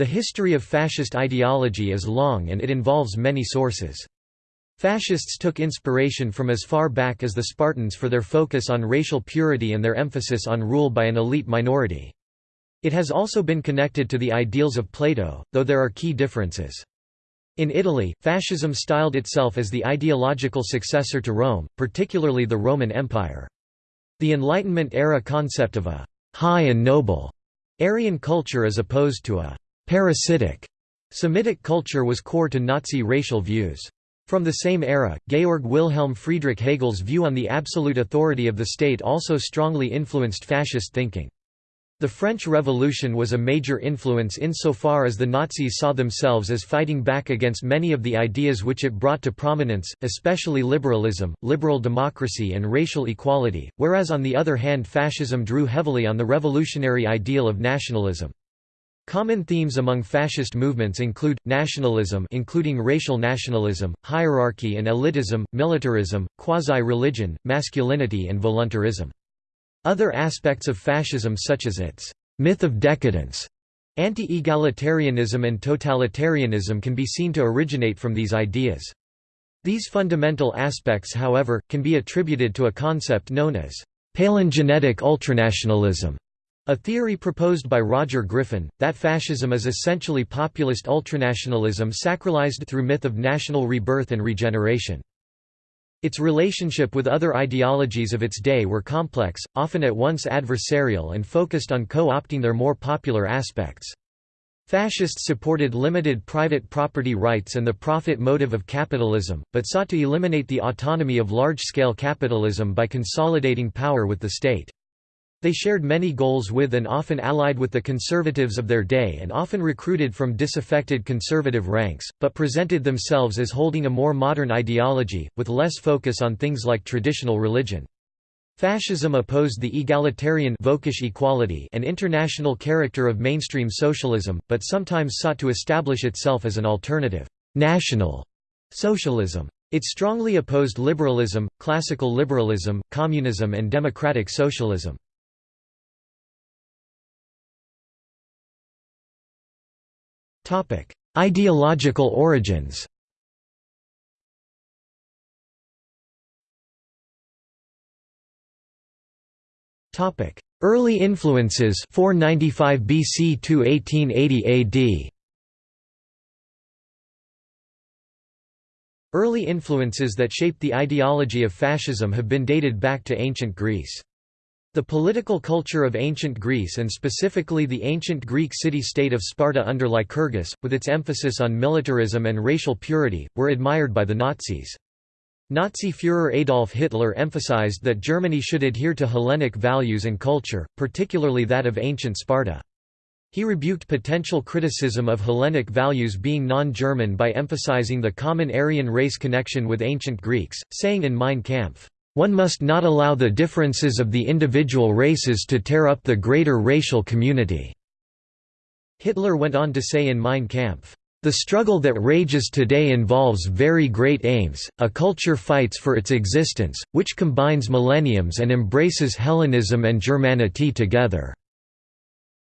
The history of fascist ideology is long and it involves many sources. Fascists took inspiration from as far back as the Spartans for their focus on racial purity and their emphasis on rule by an elite minority. It has also been connected to the ideals of Plato, though there are key differences. In Italy, fascism styled itself as the ideological successor to Rome, particularly the Roman Empire. The Enlightenment-era concept of a «high and noble» Aryan culture as opposed to a «parasitic» Semitic culture was core to Nazi racial views. From the same era, Georg Wilhelm Friedrich Hegel's view on the absolute authority of the state also strongly influenced fascist thinking. The French Revolution was a major influence insofar as the Nazis saw themselves as fighting back against many of the ideas which it brought to prominence, especially liberalism, liberal democracy and racial equality, whereas on the other hand fascism drew heavily on the revolutionary ideal of nationalism. Common themes among fascist movements include, nationalism including racial nationalism, hierarchy and elitism, militarism, quasi-religion, masculinity and voluntarism. Other aspects of fascism such as its «myth of decadence», anti-egalitarianism and totalitarianism can be seen to originate from these ideas. These fundamental aspects however, can be attributed to a concept known as «palingenetic ultranationalism», a theory proposed by Roger Griffin, that fascism is essentially populist ultranationalism sacralized through myth of national rebirth and regeneration. Its relationship with other ideologies of its day were complex, often at once adversarial and focused on co-opting their more popular aspects. Fascists supported limited private property rights and the profit motive of capitalism, but sought to eliminate the autonomy of large-scale capitalism by consolidating power with the state. They shared many goals with and often allied with the conservatives of their day and often recruited from disaffected conservative ranks, but presented themselves as holding a more modern ideology, with less focus on things like traditional religion. Fascism opposed the egalitarian equality and international character of mainstream socialism, but sometimes sought to establish itself as an alternative national socialism. It strongly opposed liberalism, classical liberalism, communism and democratic socialism. Ideological origins. Early influences 495 BC to 1880 AD Early influences that shaped the ideology of fascism have been dated back to ancient Greece. The political culture of ancient Greece and specifically the ancient Greek city-state of Sparta under Lycurgus, with its emphasis on militarism and racial purity, were admired by the Nazis. Nazi Führer Adolf Hitler emphasized that Germany should adhere to Hellenic values and culture, particularly that of ancient Sparta. He rebuked potential criticism of Hellenic values being non-German by emphasizing the common Aryan race connection with ancient Greeks, saying in Mein Kampf, one must not allow the differences of the individual races to tear up the greater racial community." Hitler went on to say in Mein Kampf, "...the struggle that rages today involves very great aims, a culture fights for its existence, which combines millenniums and embraces Hellenism and Germanity together."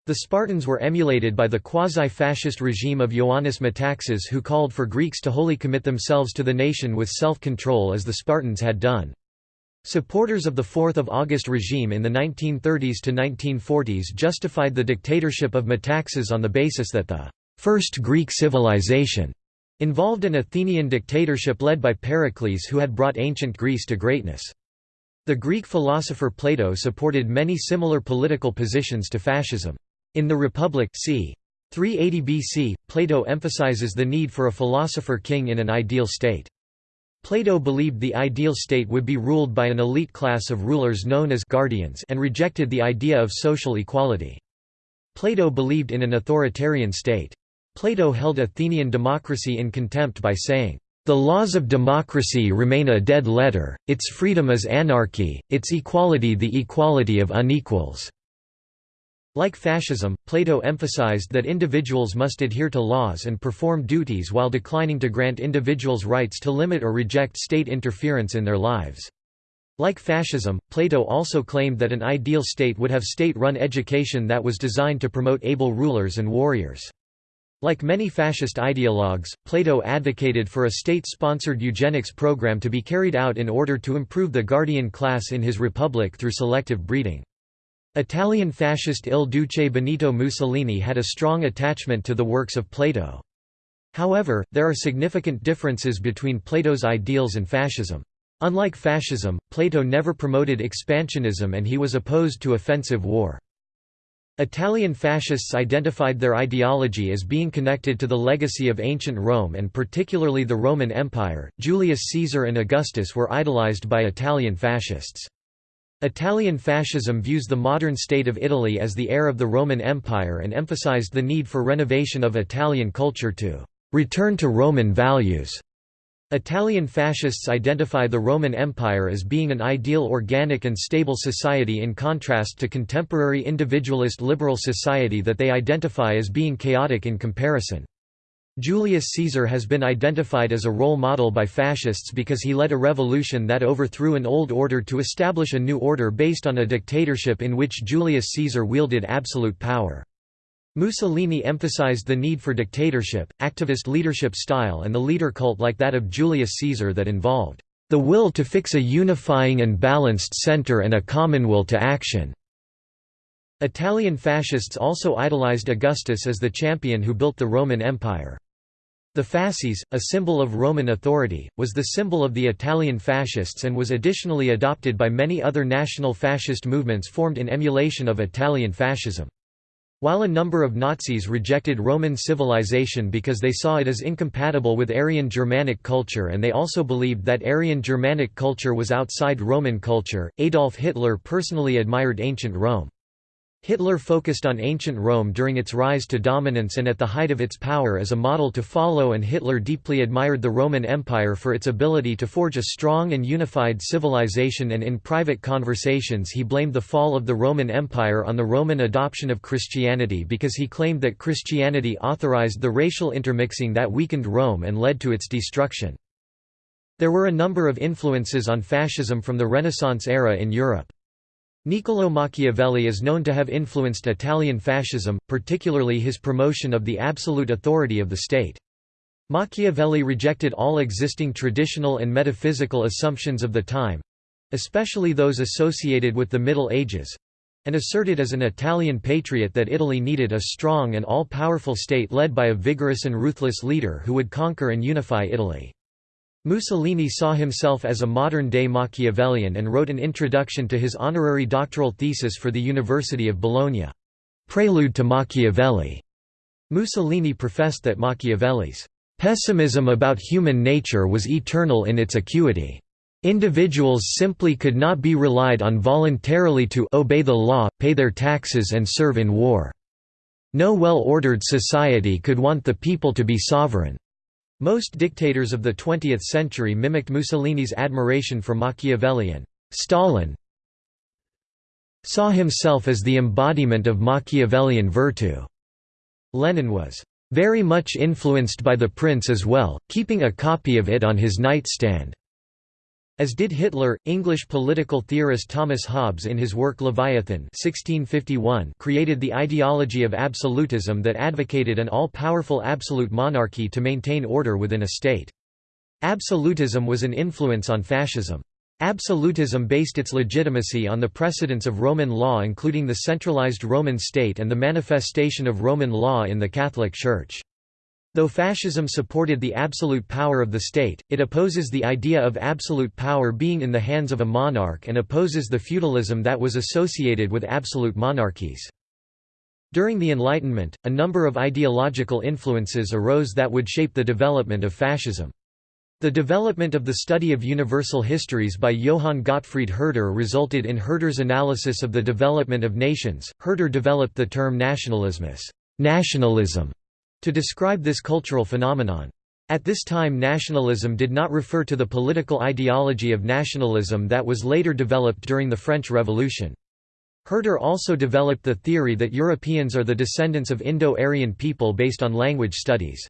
The Spartans were emulated by the quasi-fascist regime of Ioannis Metaxas who called for Greeks to wholly commit themselves to the nation with self-control as the Spartans had done. Supporters of the 4th of August regime in the 1930s to 1940s justified the dictatorship of Metaxas on the basis that the first Greek civilization involved an Athenian dictatorship led by Pericles who had brought ancient Greece to greatness. The Greek philosopher Plato supported many similar political positions to fascism. In The Republic c. 380 BC, Plato emphasizes the need for a philosopher-king in an ideal state. Plato believed the ideal state would be ruled by an elite class of rulers known as guardians and rejected the idea of social equality. Plato believed in an authoritarian state. Plato held Athenian democracy in contempt by saying, "...the laws of democracy remain a dead letter, its freedom is anarchy, its equality the equality of unequals." Like fascism, Plato emphasized that individuals must adhere to laws and perform duties while declining to grant individuals rights to limit or reject state interference in their lives. Like fascism, Plato also claimed that an ideal state would have state-run education that was designed to promote able rulers and warriors. Like many fascist ideologues, Plato advocated for a state-sponsored eugenics program to be carried out in order to improve the guardian class in his republic through selective breeding. Italian fascist Il Duce Benito Mussolini had a strong attachment to the works of Plato. However, there are significant differences between Plato's ideals and fascism. Unlike fascism, Plato never promoted expansionism and he was opposed to offensive war. Italian fascists identified their ideology as being connected to the legacy of ancient Rome and particularly the Roman Empire. Julius Caesar and Augustus were idolized by Italian fascists. Italian fascism views the modern state of Italy as the heir of the Roman Empire and emphasized the need for renovation of Italian culture to return to Roman values. Italian fascists identify the Roman Empire as being an ideal organic and stable society in contrast to contemporary individualist liberal society that they identify as being chaotic in comparison. Julius Caesar has been identified as a role model by fascists because he led a revolution that overthrew an old order to establish a new order based on a dictatorship in which Julius Caesar wielded absolute power. Mussolini emphasized the need for dictatorship, activist leadership style and the leader cult like that of Julius Caesar that involved the will to fix a unifying and balanced center and a common will to action. Italian fascists also idolized Augustus as the champion who built the Roman Empire. The fasces, a symbol of Roman authority, was the symbol of the Italian fascists and was additionally adopted by many other national fascist movements formed in emulation of Italian fascism. While a number of Nazis rejected Roman civilization because they saw it as incompatible with Aryan Germanic culture and they also believed that Aryan Germanic culture was outside Roman culture, Adolf Hitler personally admired ancient Rome. Hitler focused on ancient Rome during its rise to dominance and at the height of its power as a model to follow and Hitler deeply admired the Roman Empire for its ability to forge a strong and unified civilization and in private conversations he blamed the fall of the Roman Empire on the Roman adoption of Christianity because he claimed that Christianity authorized the racial intermixing that weakened Rome and led to its destruction. There were a number of influences on fascism from the Renaissance era in Europe. Niccolò Machiavelli is known to have influenced Italian fascism, particularly his promotion of the absolute authority of the state. Machiavelli rejected all existing traditional and metaphysical assumptions of the time—especially those associated with the Middle Ages—and asserted as an Italian patriot that Italy needed a strong and all-powerful state led by a vigorous and ruthless leader who would conquer and unify Italy. Mussolini saw himself as a modern-day Machiavellian and wrote an introduction to his honorary doctoral thesis for the University of Bologna. Prelude to Machiavelli. Mussolini professed that Machiavelli's pessimism about human nature was eternal in its acuity. Individuals simply could not be relied on voluntarily to obey the law, pay their taxes and serve in war. No well-ordered society could want the people to be sovereign. Most dictators of the 20th century mimicked Mussolini's admiration for Machiavelli and Stalin saw himself as the embodiment of Machiavellian virtue. Lenin was very much influenced by the prince as well, keeping a copy of it on his nightstand. As did Hitler, English political theorist Thomas Hobbes in his work Leviathan 1651 created the ideology of absolutism that advocated an all-powerful absolute monarchy to maintain order within a state. Absolutism was an influence on fascism. Absolutism based its legitimacy on the precedents of Roman law including the centralized Roman state and the manifestation of Roman law in the Catholic Church. Though fascism supported the absolute power of the state, it opposes the idea of absolute power being in the hands of a monarch and opposes the feudalism that was associated with absolute monarchies. During the Enlightenment, a number of ideological influences arose that would shape the development of fascism. The development of the study of universal histories by Johann Gottfried Herder resulted in Herder's analysis of the development of nations. Herder developed the term nationalismus, nationalism to describe this cultural phenomenon. At this time nationalism did not refer to the political ideology of nationalism that was later developed during the French Revolution. Herder also developed the theory that Europeans are the descendants of Indo-Aryan people based on language studies.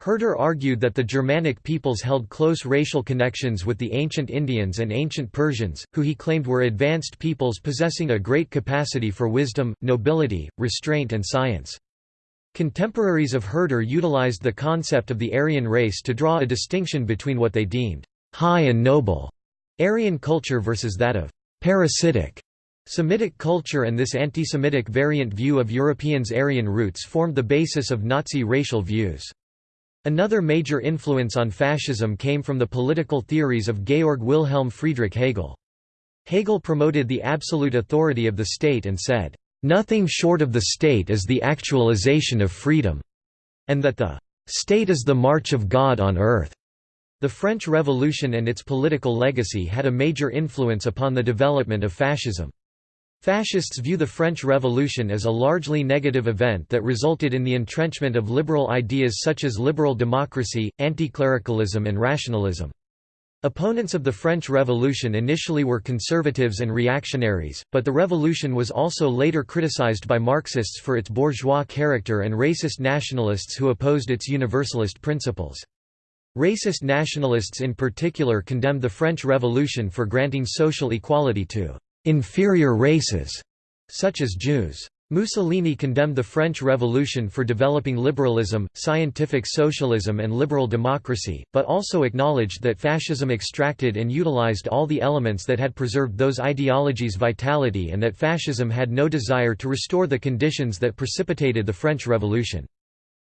Herder argued that the Germanic peoples held close racial connections with the ancient Indians and ancient Persians, who he claimed were advanced peoples possessing a great capacity for wisdom, nobility, restraint and science. Contemporaries of Herder utilized the concept of the Aryan race to draw a distinction between what they deemed high and noble Aryan culture versus that of parasitic Semitic culture and this anti-Semitic variant view of Europeans' Aryan roots formed the basis of Nazi racial views. Another major influence on fascism came from the political theories of Georg Wilhelm Friedrich Hegel. Hegel promoted the absolute authority of the state and said, "...nothing short of the state is the actualization of freedom," and that the "...state is the march of God on earth." The French Revolution and its political legacy had a major influence upon the development of fascism. Fascists view the French Revolution as a largely negative event that resulted in the entrenchment of liberal ideas such as liberal democracy, anti-clericalism and rationalism. Opponents of the French Revolution initially were conservatives and reactionaries, but the revolution was also later criticized by Marxists for its bourgeois character and racist nationalists who opposed its universalist principles. Racist nationalists in particular condemned the French Revolution for granting social equality to inferior races, such as Jews. Mussolini condemned the French Revolution for developing liberalism, scientific socialism and liberal democracy, but also acknowledged that fascism extracted and utilized all the elements that had preserved those ideologies' vitality and that fascism had no desire to restore the conditions that precipitated the French Revolution.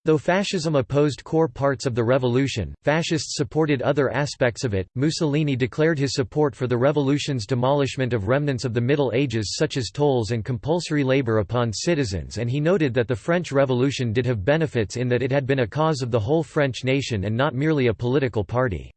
Though fascism opposed core parts of the revolution, fascists supported other aspects of it. Mussolini declared his support for the revolution's demolishment of remnants of the Middle Ages such as tolls and compulsory labor upon citizens and he noted that the French Revolution did have benefits in that it had been a cause of the whole French nation and not merely a political party.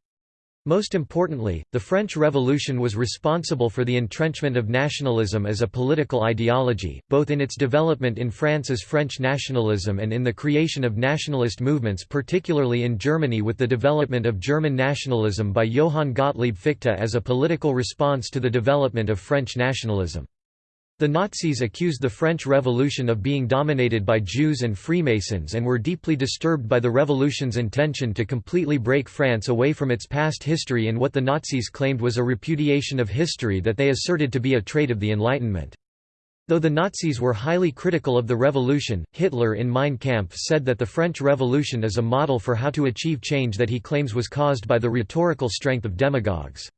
Most importantly, the French Revolution was responsible for the entrenchment of nationalism as a political ideology, both in its development in France as French nationalism and in the creation of nationalist movements particularly in Germany with the development of German nationalism by Johann Gottlieb Fichte as a political response to the development of French nationalism. The Nazis accused the French Revolution of being dominated by Jews and Freemasons and were deeply disturbed by the revolution's intention to completely break France away from its past history in what the Nazis claimed was a repudiation of history that they asserted to be a trait of the Enlightenment. Though the Nazis were highly critical of the revolution, Hitler in Mein Kampf said that the French Revolution is a model for how to achieve change that he claims was caused by the rhetorical strength of demagogues.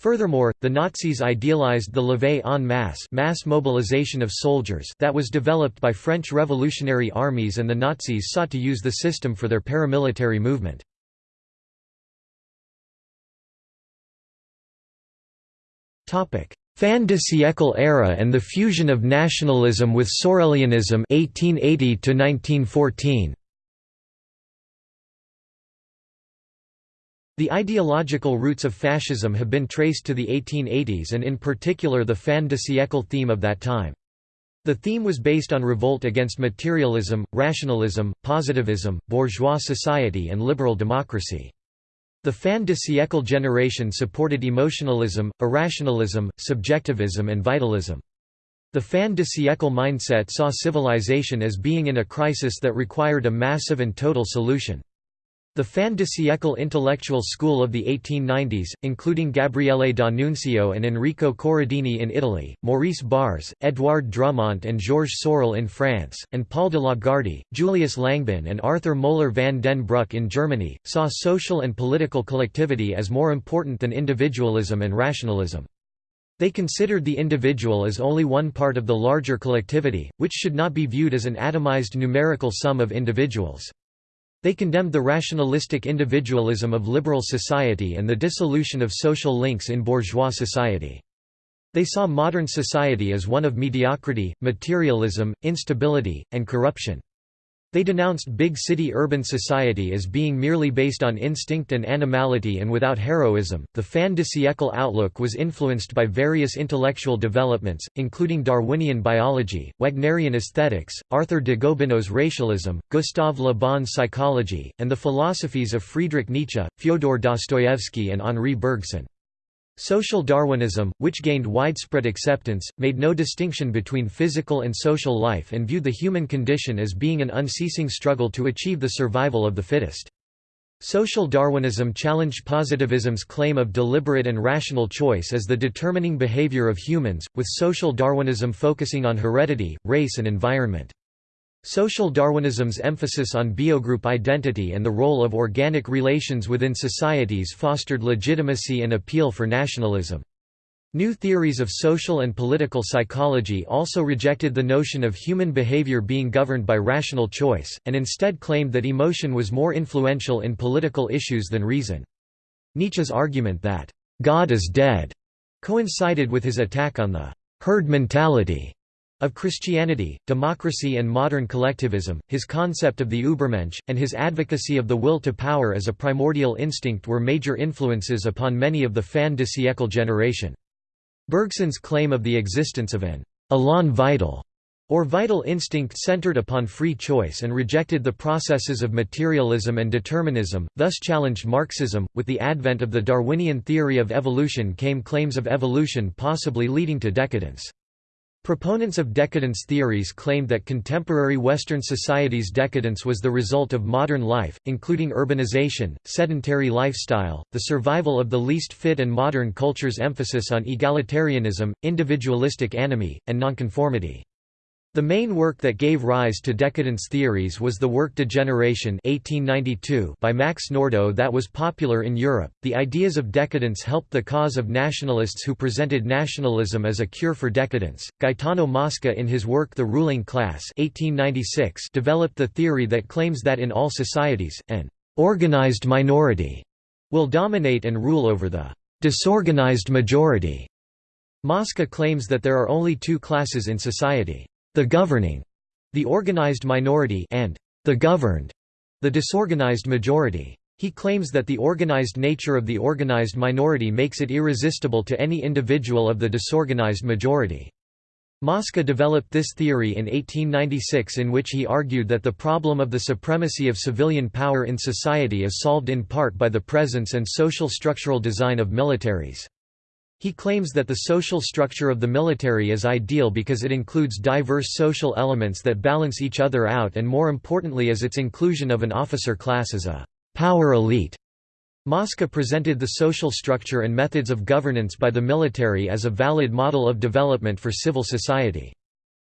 Furthermore, the Nazis idealized the levée en masse mass mobilization of soldiers that was developed by French revolutionary armies and the Nazis sought to use the system for their paramilitary movement. Fin de siècle era and the fusion of nationalism with Sorelianism 1880 to 1914 The ideological roots of fascism have been traced to the 1880s and in particular the fin de siècle theme of that time. The theme was based on revolt against materialism, rationalism, positivism, bourgeois society and liberal democracy. The fin de siècle generation supported emotionalism, irrationalism, subjectivism and vitalism. The fin de siècle mindset saw civilization as being in a crisis that required a massive and total solution. The fin de siècle intellectual school of the 1890s, including Gabriele D'Annunzio and Enrico Corradini in Italy, Maurice Barrès, Édouard Drumont and Georges Sorel in France, and Paul de Lagarde, Julius Langbehn and Arthur Moeller van den Bruck in Germany, saw social and political collectivity as more important than individualism and rationalism. They considered the individual as only one part of the larger collectivity, which should not be viewed as an atomized numerical sum of individuals. They condemned the rationalistic individualism of liberal society and the dissolution of social links in bourgeois society. They saw modern society as one of mediocrity, materialism, instability, and corruption. They denounced big city urban society as being merely based on instinct and animality and without heroism. The fin de siècle outlook was influenced by various intellectual developments, including Darwinian biology, Wagnerian aesthetics, Arthur de Gobineau's racialism, Gustave Le Bon's psychology, and the philosophies of Friedrich Nietzsche, Fyodor Dostoevsky, and Henri Bergson. Social Darwinism, which gained widespread acceptance, made no distinction between physical and social life and viewed the human condition as being an unceasing struggle to achieve the survival of the fittest. Social Darwinism challenged positivism's claim of deliberate and rational choice as the determining behavior of humans, with social Darwinism focusing on heredity, race and environment. Social Darwinism's emphasis on biogroup identity and the role of organic relations within societies fostered legitimacy and appeal for nationalism. New theories of social and political psychology also rejected the notion of human behavior being governed by rational choice, and instead claimed that emotion was more influential in political issues than reason. Nietzsche's argument that, "'God is dead' coincided with his attack on the "'herd mentality' Of Christianity, democracy and modern collectivism, his concept of the Übermensch, and his advocacy of the will to power as a primordial instinct were major influences upon many of the fin de siècle generation. Bergson's claim of the existence of an «élan vital» or vital instinct centered upon free choice and rejected the processes of materialism and determinism, thus challenged Marxism. With the advent of the Darwinian theory of evolution came claims of evolution possibly leading to decadence. Proponents of decadence theories claimed that contemporary Western society's decadence was the result of modern life, including urbanization, sedentary lifestyle, the survival of the least fit and modern culture's emphasis on egalitarianism, individualistic anomie, and nonconformity. The main work that gave rise to decadence theories was the work Degeneration 1892 by Max Nordau that was popular in Europe. The ideas of decadence helped the cause of nationalists who presented nationalism as a cure for decadence. Gaetano Mosca in his work The Ruling Class 1896 developed the theory that claims that in all societies, an organized minority will dominate and rule over the disorganized majority. Mosca claims that there are only two classes in society the governing, the organized minority and the governed, the disorganized majority. He claims that the organized nature of the organized minority makes it irresistible to any individual of the disorganized majority. Mosca developed this theory in 1896 in which he argued that the problem of the supremacy of civilian power in society is solved in part by the presence and social structural design of militaries. He claims that the social structure of the military is ideal because it includes diverse social elements that balance each other out and more importantly as its inclusion of an officer class as a «power elite». Mosca presented the social structure and methods of governance by the military as a valid model of development for civil society.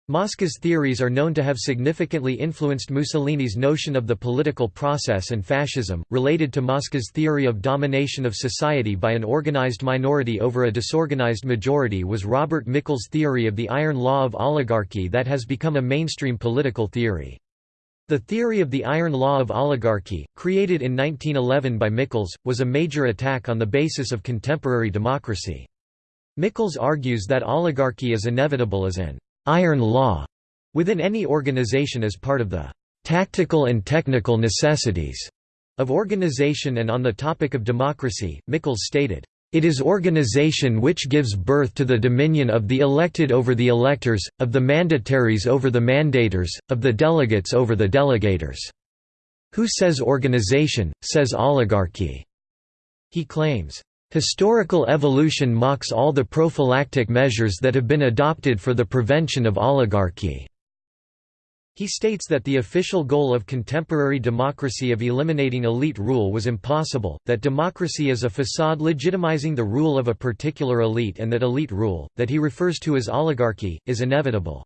Mosca's theories are known to have significantly influenced Mussolini's notion of the political process and fascism, related to Mosca's theory of domination of society by an organized minority over a disorganized majority was Robert Michels' theory of the iron law of oligarchy that has become a mainstream political theory. The theory of the iron law of oligarchy, created in 1911 by Michels, was a major attack on the basis of contemporary democracy. Michels argues that oligarchy is inevitable as an iron law within any organization as part of the tactical and technical necessities of organization and on the topic of democracy, Michels stated, "...it is organization which gives birth to the dominion of the elected over the electors, of the mandataries over the mandators, of the delegates over the delegators." Who says organization, says oligarchy. He claims, Historical evolution mocks all the prophylactic measures that have been adopted for the prevention of oligarchy. He states that the official goal of contemporary democracy of eliminating elite rule was impossible, that democracy is a facade legitimizing the rule of a particular elite and that elite rule, that he refers to as oligarchy, is inevitable.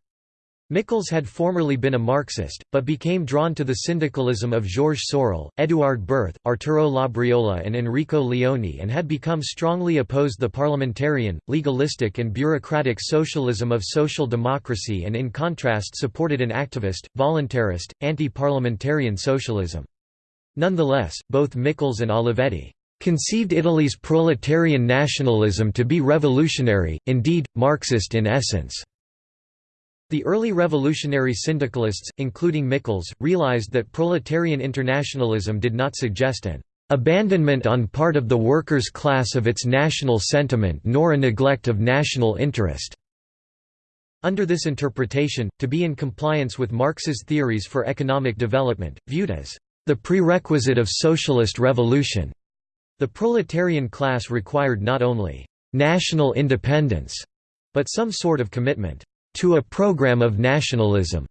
Michels had formerly been a Marxist, but became drawn to the syndicalism of Georges Sorel, Édouard Berth, Arturo Labriola and Enrico Leone and had become strongly opposed the parliamentarian, legalistic and bureaucratic socialism of social democracy and in contrast supported an activist, voluntarist, anti-parliamentarian socialism. Nonetheless, both Michels and Olivetti conceived Italy's proletarian nationalism to be revolutionary, indeed, Marxist in essence. The early revolutionary syndicalists, including Michels, realized that proletarian internationalism did not suggest an abandonment on part of the workers' class of its national sentiment nor a neglect of national interest. Under this interpretation, to be in compliance with Marx's theories for economic development, viewed as the prerequisite of socialist revolution, the proletarian class required not only national independence, but some sort of commitment to a program of nationalism,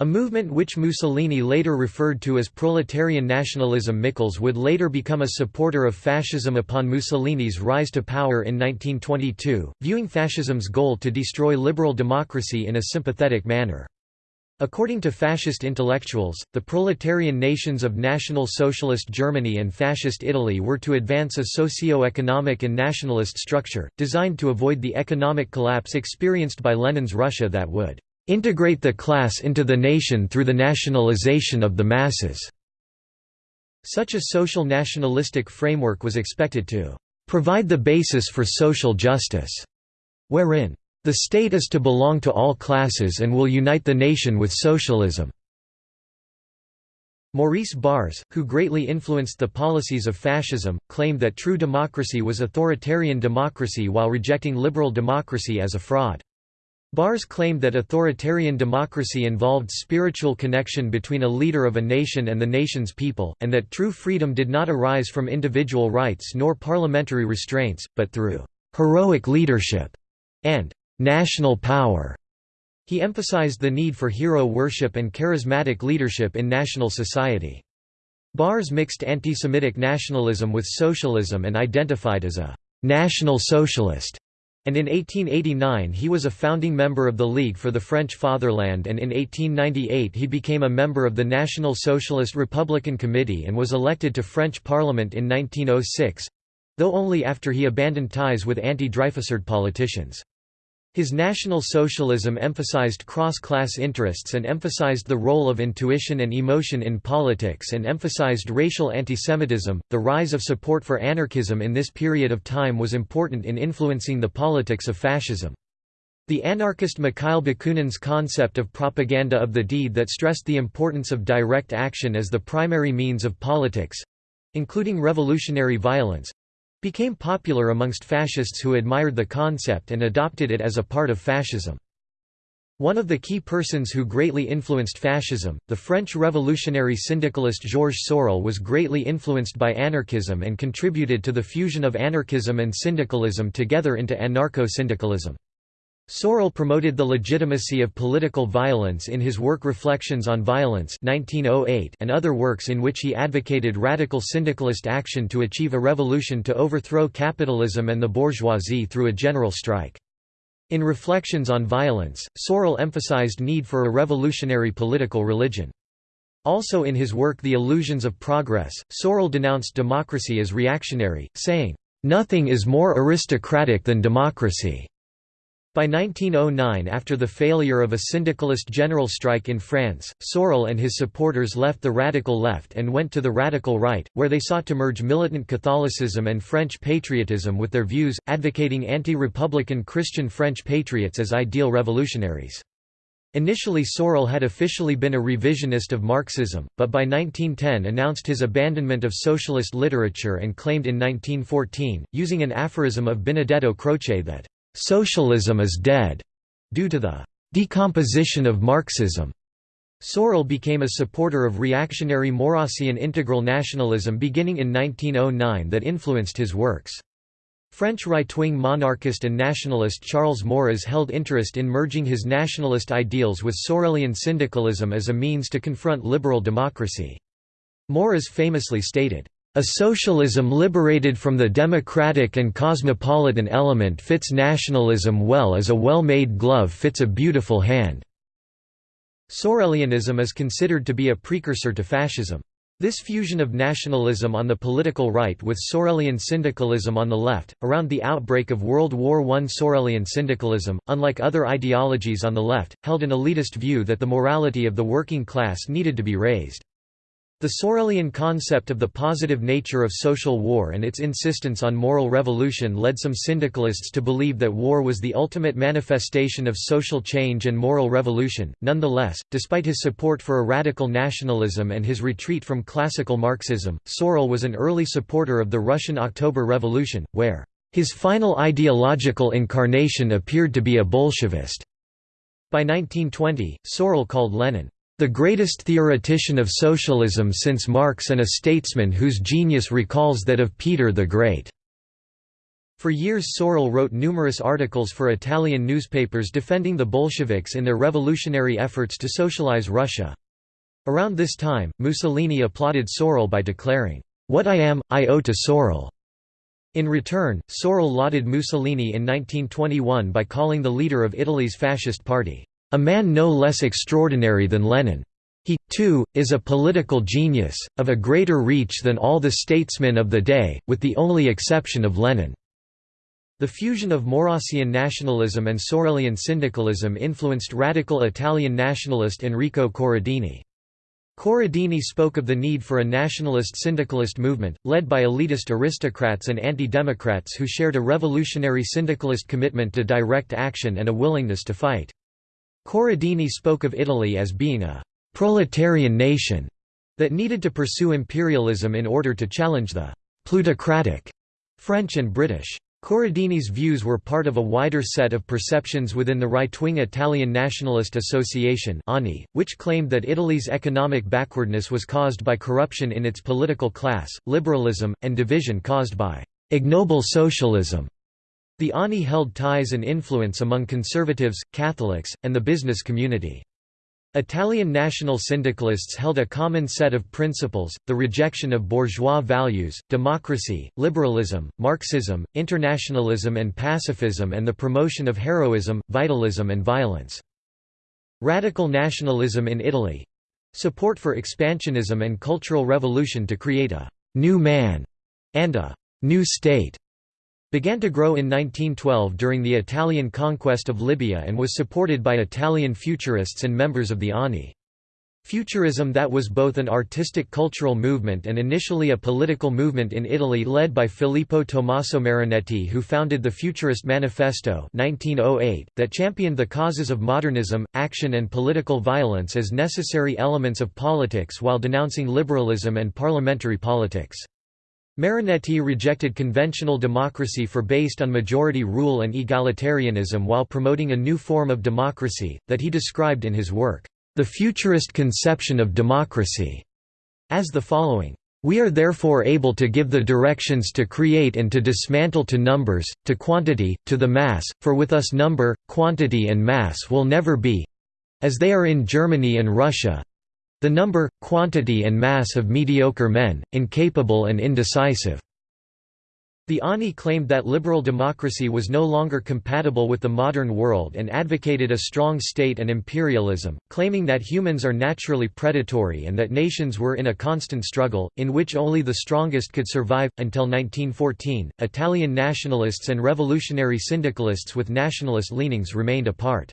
a movement which Mussolini later referred to as proletarian nationalism. Michels would later become a supporter of fascism upon Mussolini's rise to power in 1922, viewing fascism's goal to destroy liberal democracy in a sympathetic manner. According to fascist intellectuals, the proletarian nations of National Socialist Germany and Fascist Italy were to advance a socio-economic and nationalist structure, designed to avoid the economic collapse experienced by Lenin's Russia that would "...integrate the class into the nation through the nationalization of the masses." Such a social nationalistic framework was expected to "...provide the basis for social justice," wherein the state is to belong to all classes and will unite the nation with socialism. Maurice Barrès, who greatly influenced the policies of fascism, claimed that true democracy was authoritarian democracy while rejecting liberal democracy as a fraud. Barrès claimed that authoritarian democracy involved spiritual connection between a leader of a nation and the nation's people, and that true freedom did not arise from individual rights nor parliamentary restraints, but through «heroic leadership» and national power. He emphasized the need for hero worship and charismatic leadership in national society. Barrès mixed anti-Semitic nationalism with socialism and identified as a «national socialist», and in 1889 he was a founding member of the League for the French Fatherland and in 1898 he became a member of the National Socialist Republican Committee and was elected to French Parliament in 1906—though only after he abandoned ties with anti-Dreyfusard politicians. His National Socialism emphasized cross-class interests and emphasized the role of intuition and emotion in politics and emphasized racial antisemitism. The rise of support for anarchism in this period of time was important in influencing the politics of fascism. The anarchist Mikhail Bakunin's concept of propaganda of the deed that stressed the importance of direct action as the primary means of politics—including revolutionary violence, became popular amongst fascists who admired the concept and adopted it as a part of fascism. One of the key persons who greatly influenced fascism, the French revolutionary syndicalist Georges Sorel was greatly influenced by anarchism and contributed to the fusion of anarchism and syndicalism together into anarcho-syndicalism. Sorel promoted the legitimacy of political violence in his work Reflections on Violence 1908 and other works in which he advocated radical syndicalist action to achieve a revolution to overthrow capitalism and the bourgeoisie through a general strike. In Reflections on Violence, Sorel emphasized need for a revolutionary political religion. Also in his work The Illusions of Progress, Sorel denounced democracy as reactionary, saying, "...nothing is more aristocratic than democracy." By 1909 after the failure of a syndicalist general strike in France, Sorel and his supporters left the radical left and went to the radical right, where they sought to merge militant Catholicism and French patriotism with their views, advocating anti-republican Christian French patriots as ideal revolutionaries. Initially Sorel had officially been a revisionist of Marxism, but by 1910 announced his abandonment of socialist literature and claimed in 1914, using an aphorism of Benedetto Croce that Socialism is dead, due to the decomposition of Marxism. Sorel became a supporter of reactionary Maurrassian integral nationalism beginning in 1909 that influenced his works. French right-wing monarchist and nationalist Charles Maurras held interest in merging his nationalist ideals with Sorelian syndicalism as a means to confront liberal democracy. Maurras famously stated, a socialism liberated from the democratic and cosmopolitan element fits nationalism well as a well-made glove fits a beautiful hand." Sorelianism is considered to be a precursor to fascism. This fusion of nationalism on the political right with Sorelian syndicalism on the left, around the outbreak of World War I Sorelian syndicalism, unlike other ideologies on the left, held an elitist view that the morality of the working class needed to be raised. The Sorelian concept of the positive nature of social war and its insistence on moral revolution led some syndicalists to believe that war was the ultimate manifestation of social change and moral revolution. Nonetheless, despite his support for a radical nationalism and his retreat from classical Marxism, Sorel was an early supporter of the Russian October Revolution, where his final ideological incarnation appeared to be a Bolshevist. By 1920, Sorel called Lenin the greatest theoretician of socialism since Marx and a statesman whose genius recalls that of Peter the Great." For years Sorel wrote numerous articles for Italian newspapers defending the Bolsheviks in their revolutionary efforts to socialize Russia. Around this time, Mussolini applauded Sorel by declaring, "'What I am, I owe to Sorel'". In return, Sorel lauded Mussolini in 1921 by calling the leader of Italy's fascist party, a man no less extraordinary than Lenin. He, too, is a political genius, of a greater reach than all the statesmen of the day, with the only exception of Lenin." The fusion of Maurrassian nationalism and Sorelian syndicalism influenced radical Italian nationalist Enrico Corradini. Corradini spoke of the need for a nationalist syndicalist movement, led by elitist aristocrats and anti-democrats who shared a revolutionary syndicalist commitment to direct action and a willingness to fight. Corradini spoke of Italy as being a «proletarian nation» that needed to pursue imperialism in order to challenge the «plutocratic» French and British. Corradini's views were part of a wider set of perceptions within the right-wing Italian Nationalist Association which claimed that Italy's economic backwardness was caused by corruption in its political class, liberalism, and division caused by «ignoble socialism». The ANI held ties and influence among conservatives, Catholics, and the business community. Italian national syndicalists held a common set of principles, the rejection of bourgeois values, democracy, liberalism, Marxism, internationalism and pacifism and the promotion of heroism, vitalism and violence. Radical nationalism in Italy—support for expansionism and cultural revolution to create a «new man» and a «new state» began to grow in 1912 during the Italian conquest of Libya and was supported by Italian futurists and members of the ANI. Futurism that was both an artistic cultural movement and initially a political movement in Italy led by Filippo Tommaso Marinetti who founded the Futurist Manifesto 1908, that championed the causes of modernism, action and political violence as necessary elements of politics while denouncing liberalism and parliamentary politics. Marinetti rejected conventional democracy for based on majority rule and egalitarianism while promoting a new form of democracy, that he described in his work, The Futurist Conception of Democracy, as the following. We are therefore able to give the directions to create and to dismantle to numbers, to quantity, to the mass, for with us number, quantity and mass will never be—as they are in Germany and Russia, the number, quantity and mass of mediocre men, incapable and indecisive. The ANI claimed that liberal democracy was no longer compatible with the modern world and advocated a strong state and imperialism, claiming that humans are naturally predatory and that nations were in a constant struggle, in which only the strongest could survive. Until 1914, Italian nationalists and revolutionary syndicalists with nationalist leanings remained apart.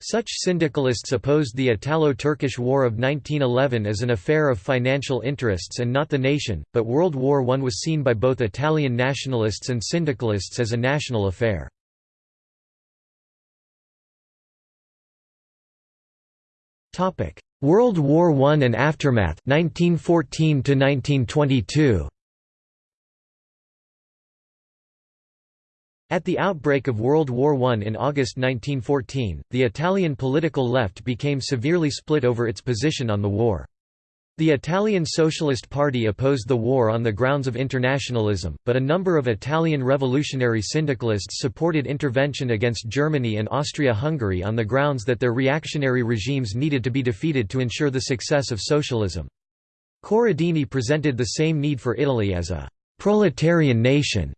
Such syndicalists opposed the Italo-Turkish War of 1911 as an affair of financial interests and not the nation, but World War I was seen by both Italian nationalists and syndicalists as a national affair. World War I and aftermath 1914 to 1922 At the outbreak of World War I in August 1914, the Italian political left became severely split over its position on the war. The Italian Socialist Party opposed the war on the grounds of internationalism, but a number of Italian revolutionary syndicalists supported intervention against Germany and Austria-Hungary on the grounds that their reactionary regimes needed to be defeated to ensure the success of socialism. Corradini presented the same need for Italy as a «proletarian nation»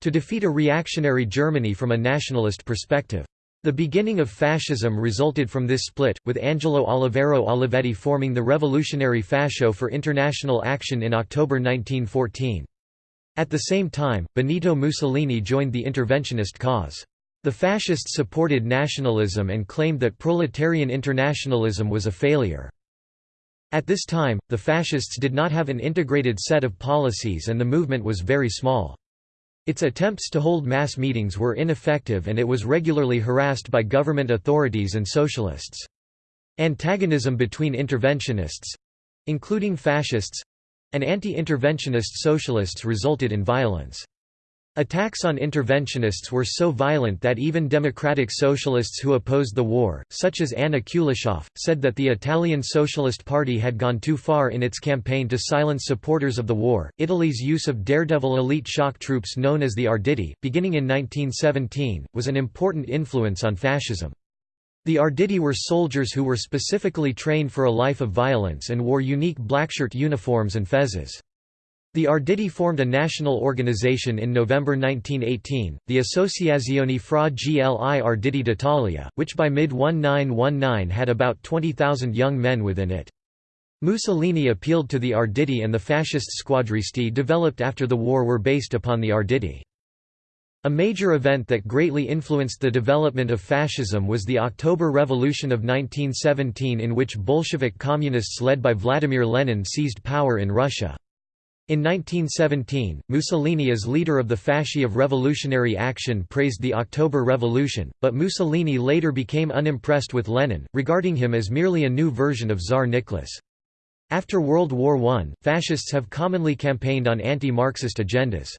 to defeat a reactionary Germany from a nationalist perspective. The beginning of fascism resulted from this split, with Angelo Oliviero Olivetti forming the Revolutionary Fascio for International Action in October 1914. At the same time, Benito Mussolini joined the interventionist cause. The fascists supported nationalism and claimed that proletarian internationalism was a failure. At this time, the fascists did not have an integrated set of policies and the movement was very small. Its attempts to hold mass meetings were ineffective and it was regularly harassed by government authorities and socialists. Antagonism between interventionists—including fascists—and anti-interventionist socialists resulted in violence. Attacks on interventionists were so violent that even democratic socialists who opposed the war, such as Anna Kuliscioff, said that the Italian Socialist Party had gone too far in its campaign to silence supporters of the war. Italy's use of daredevil elite shock troops known as the Arditi, beginning in 1917, was an important influence on fascism. The Arditi were soldiers who were specifically trained for a life of violence and wore unique blackshirt uniforms and fezzes. The Arditi formed a national organization in November 1918, the Associazione fra gli Arditi d'Italia, which by mid-1919 had about 20,000 young men within it. Mussolini appealed to the Arditi and the fascist squadristi developed after the war were based upon the Arditi. A major event that greatly influenced the development of fascism was the October Revolution of 1917 in which Bolshevik communists led by Vladimir Lenin seized power in Russia. In 1917, Mussolini as leader of the Fasci of Revolutionary Action praised the October Revolution, but Mussolini later became unimpressed with Lenin, regarding him as merely a new version of Tsar Nicholas. After World War I, fascists have commonly campaigned on anti-Marxist agendas.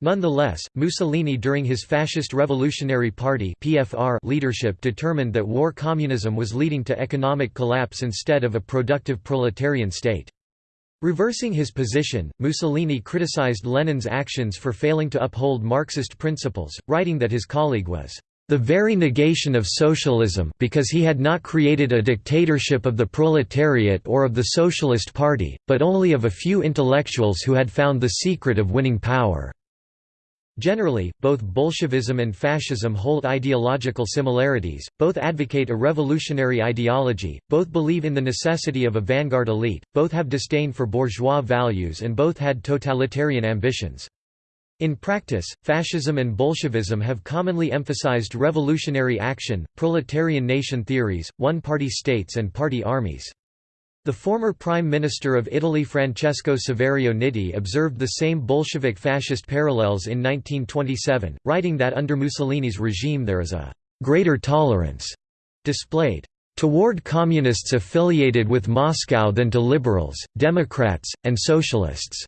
Nonetheless, Mussolini during his Fascist Revolutionary Party (PFR) leadership determined that war communism was leading to economic collapse instead of a productive proletarian state. Reversing his position, Mussolini criticized Lenin's actions for failing to uphold Marxist principles, writing that his colleague was the very negation of socialism because he had not created a dictatorship of the proletariat or of the Socialist Party, but only of a few intellectuals who had found the secret of winning power. Generally, both Bolshevism and fascism hold ideological similarities, both advocate a revolutionary ideology, both believe in the necessity of a vanguard elite, both have disdain for bourgeois values and both had totalitarian ambitions. In practice, fascism and Bolshevism have commonly emphasized revolutionary action, proletarian nation theories, one-party states and party armies. The former Prime Minister of Italy Francesco Saverio Nitti observed the same Bolshevik-fascist parallels in 1927, writing that under Mussolini's regime there is a «greater tolerance» displayed «toward communists affiliated with Moscow than to liberals, Democrats, and socialists».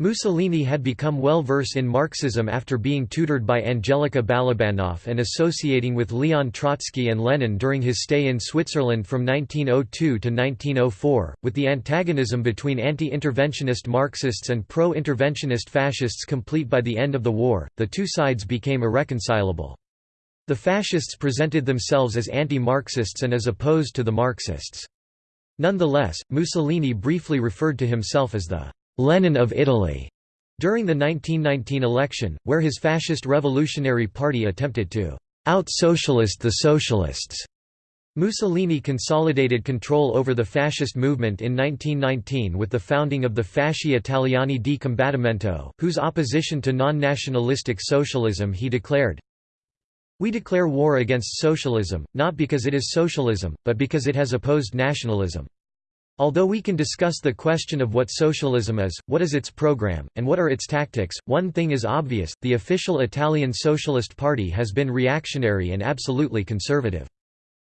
Mussolini had become well versed in Marxism after being tutored by Angelika Balabanov and associating with Leon Trotsky and Lenin during his stay in Switzerland from 1902 to 1904, with the antagonism between anti-interventionist Marxists and pro-interventionist fascists complete by the end of the war, the two sides became irreconcilable. The fascists presented themselves as anti-Marxists and as opposed to the Marxists. Nonetheless, Mussolini briefly referred to himself as the Lenin of Italy during the 1919 election, where his fascist Revolutionary Party attempted to out-socialist the socialists. Mussolini consolidated control over the fascist movement in 1919 with the founding of the Fasci Italiani di Combattimento, whose opposition to non-nationalistic socialism he declared, We declare war against socialism, not because it is socialism, but because it has opposed nationalism. Although we can discuss the question of what socialism is, what is its program, and what are its tactics, one thing is obvious, the official Italian Socialist Party has been reactionary and absolutely conservative.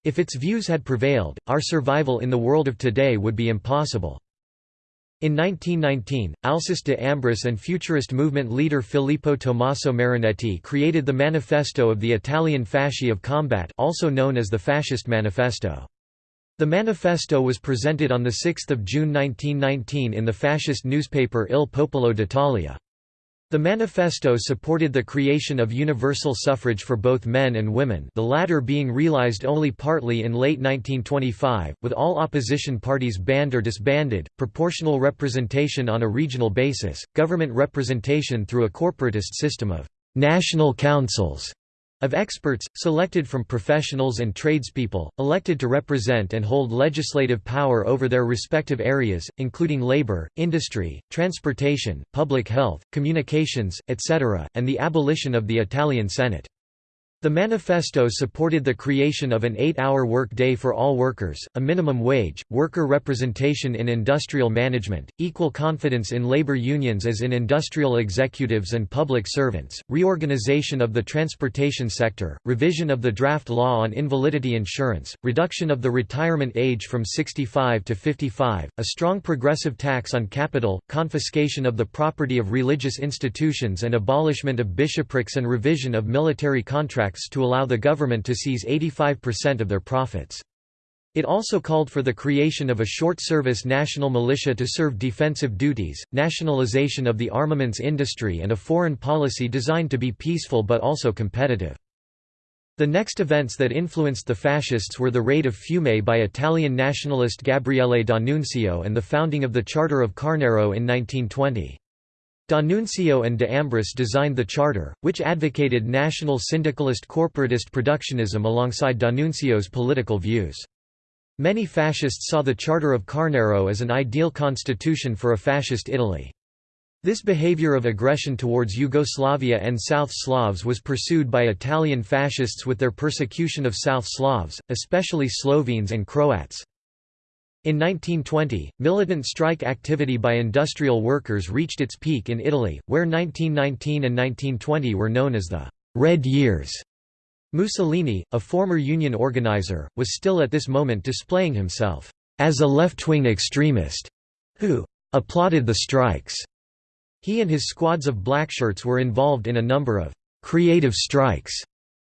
If its views had prevailed, our survival in the world of today would be impossible. In 1919, Alceste de Ambris and futurist movement leader Filippo Tommaso Marinetti created the Manifesto of the Italian Fasci of Combat also known as the Fascist Manifesto. The manifesto was presented on 6 June 1919 in the fascist newspaper Il Popolo d'Italia. The manifesto supported the creation of universal suffrage for both men and women the latter being realized only partly in late 1925, with all opposition parties banned or disbanded, proportional representation on a regional basis, government representation through a corporatist system of «national councils», of experts, selected from professionals and tradespeople, elected to represent and hold legislative power over their respective areas, including labor, industry, transportation, public health, communications, etc., and the abolition of the Italian Senate. The manifesto supported the creation of an eight-hour work day for all workers, a minimum wage, worker representation in industrial management, equal confidence in labor unions as in industrial executives and public servants, reorganization of the transportation sector, revision of the draft law on invalidity insurance, reduction of the retirement age from 65 to 55, a strong progressive tax on capital, confiscation of the property of religious institutions and abolishment of bishoprics and revision of military contracts to allow the government to seize 85% of their profits. It also called for the creation of a short-service national militia to serve defensive duties, nationalization of the armaments industry and a foreign policy designed to be peaceful but also competitive. The next events that influenced the fascists were the raid of Fiume by Italian nationalist Gabriele D'Annunzio and the founding of the Charter of Carnaro in 1920. D'Annunzio and de Ambris designed the charter, which advocated national syndicalist corporatist productionism alongside D'Annunzio's political views. Many fascists saw the Charter of Carnaro as an ideal constitution for a fascist Italy. This behavior of aggression towards Yugoslavia and South Slavs was pursued by Italian fascists with their persecution of South Slavs, especially Slovenes and Croats. In 1920, militant strike activity by industrial workers reached its peak in Italy, where 1919 and 1920 were known as the «Red Years». Mussolini, a former union organizer, was still at this moment displaying himself as a left-wing extremist who applauded the strikes. He and his squads of blackshirts were involved in a number of «creative strikes»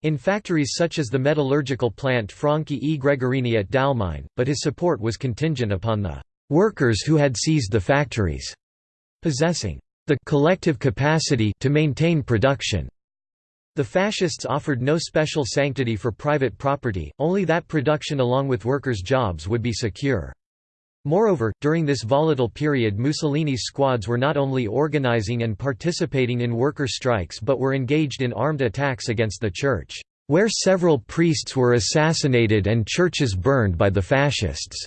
in factories such as the metallurgical plant Franchi e Gregorini at Dalmine, but his support was contingent upon the «workers who had seized the factories» possessing «the collective capacity to maintain production». The fascists offered no special sanctity for private property, only that production along with workers' jobs would be secure. Moreover, during this volatile period Mussolini's squads were not only organizing and participating in worker strikes but were engaged in armed attacks against the church, where several priests were assassinated and churches burned by the fascists.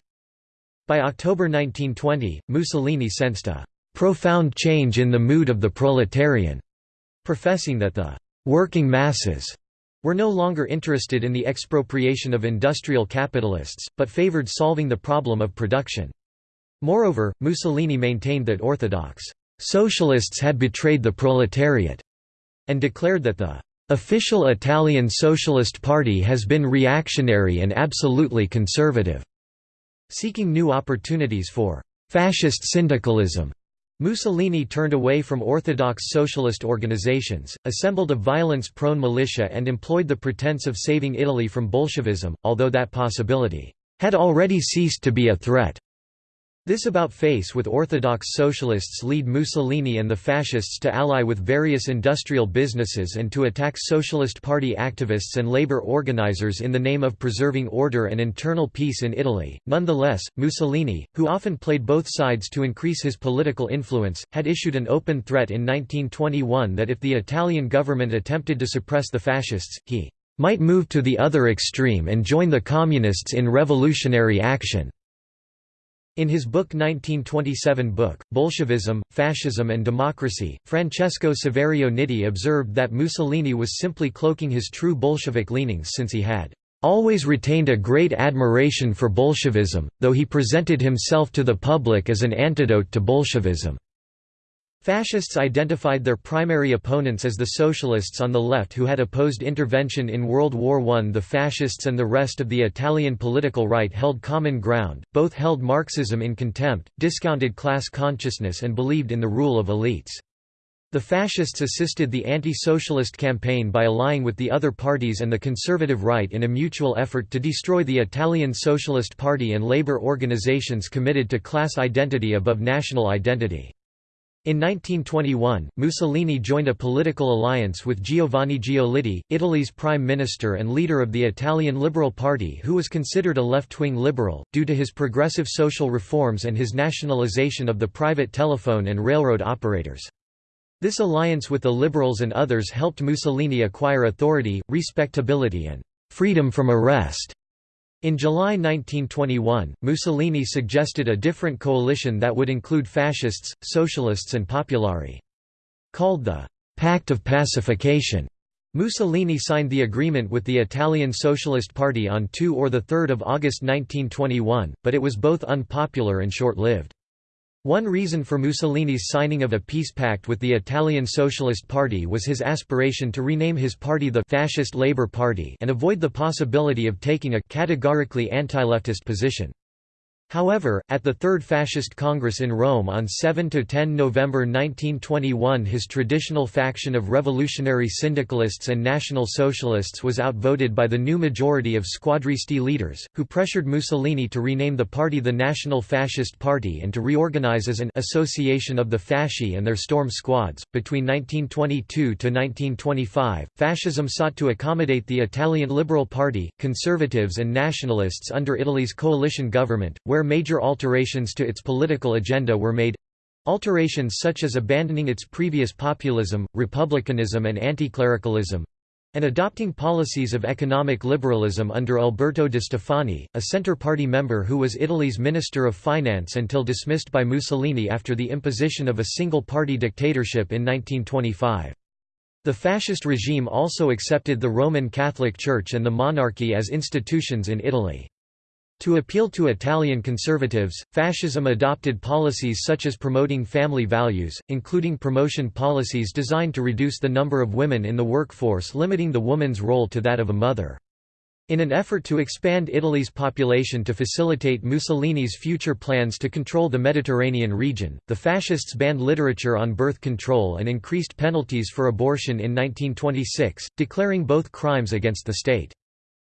By October 1920, Mussolini sensed a profound change in the mood of the proletarian, professing that the working masses were no longer interested in the expropriation of industrial capitalists, but favored solving the problem of production. Moreover, Mussolini maintained that orthodox socialists had betrayed the proletariat, and declared that the official Italian Socialist Party has been reactionary and absolutely conservative, seeking new opportunities for fascist syndicalism. Mussolini turned away from orthodox socialist organizations, assembled a violence-prone militia and employed the pretense of saving Italy from Bolshevism, although that possibility had already ceased to be a threat. This about-face with orthodox socialists lead Mussolini and the fascists to ally with various industrial businesses and to attack Socialist Party activists and labor organizers in the name of preserving order and internal peace in Italy. Nonetheless, Mussolini, who often played both sides to increase his political influence, had issued an open threat in 1921 that if the Italian government attempted to suppress the fascists, he might move to the other extreme and join the communists in revolutionary action. In his book 1927 book, Bolshevism, Fascism and Democracy, Francesco Saverio Nitti observed that Mussolini was simply cloaking his true Bolshevik leanings since he had always retained a great admiration for Bolshevism, though he presented himself to the public as an antidote to Bolshevism. Fascists identified their primary opponents as the socialists on the left who had opposed intervention in World War I. The fascists and the rest of the Italian political right held common ground, both held Marxism in contempt, discounted class consciousness and believed in the rule of elites. The fascists assisted the anti-socialist campaign by allying with the other parties and the conservative right in a mutual effort to destroy the Italian Socialist Party and labor organizations committed to class identity above national identity. In 1921, Mussolini joined a political alliance with Giovanni Giolitti, Italy's prime minister and leader of the Italian Liberal Party who was considered a left-wing liberal, due to his progressive social reforms and his nationalization of the private telephone and railroad operators. This alliance with the liberals and others helped Mussolini acquire authority, respectability and freedom from arrest in July 1921, Mussolini suggested a different coalition that would include fascists, socialists and popolari. Called the «Pact of Pacification», Mussolini signed the agreement with the Italian Socialist Party on 2 or 3 August 1921, but it was both unpopular and short-lived. One reason for Mussolini's signing of a peace pact with the Italian Socialist Party was his aspiration to rename his party the Fascist Labour Party and avoid the possibility of taking a categorically anti-leftist position. However, at the Third Fascist Congress in Rome on 7–10 November 1921 his traditional faction of revolutionary syndicalists and National Socialists was outvoted by the new majority of squadristi leaders, who pressured Mussolini to rename the party the National Fascist Party and to reorganize as an association of the fasci and their storm squads. Between 1922 to 1925, fascism sought to accommodate the Italian Liberal Party, conservatives and nationalists under Italy's coalition government, where major alterations to its political agenda were made alterations such as abandoning its previous populism, republicanism and anticlericalism and adopting policies of economic liberalism under Alberto de Stefani, a Centre Party member who was Italy's Minister of Finance until dismissed by Mussolini after the imposition of a single-party dictatorship in 1925. The fascist regime also accepted the Roman Catholic Church and the monarchy as institutions in Italy. To appeal to Italian conservatives, fascism adopted policies such as promoting family values, including promotion policies designed to reduce the number of women in the workforce limiting the woman's role to that of a mother. In an effort to expand Italy's population to facilitate Mussolini's future plans to control the Mediterranean region, the fascists banned literature on birth control and increased penalties for abortion in 1926, declaring both crimes against the state.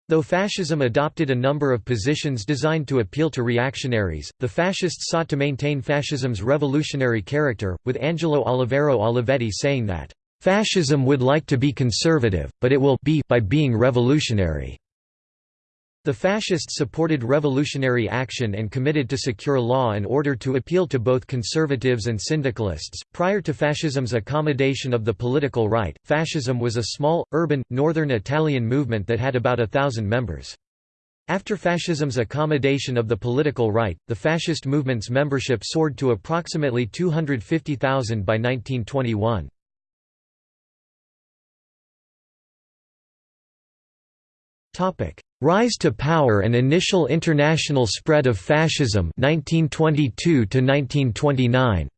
Though fascism adopted a number of positions designed to appeal to reactionaries, the fascists sought to maintain fascism's revolutionary character, with Angelo Oliviero Olivetti saying that, "...fascism would like to be conservative, but it will be by being revolutionary." The fascists supported revolutionary action and committed to secure law and order to appeal to both conservatives and syndicalists. Prior to fascism's accommodation of the political right, fascism was a small, urban, northern Italian movement that had about a thousand members. After fascism's accommodation of the political right, the fascist movement's membership soared to approximately 250,000 by 1921. Rise to power and initial international spread of fascism 1922 to 1929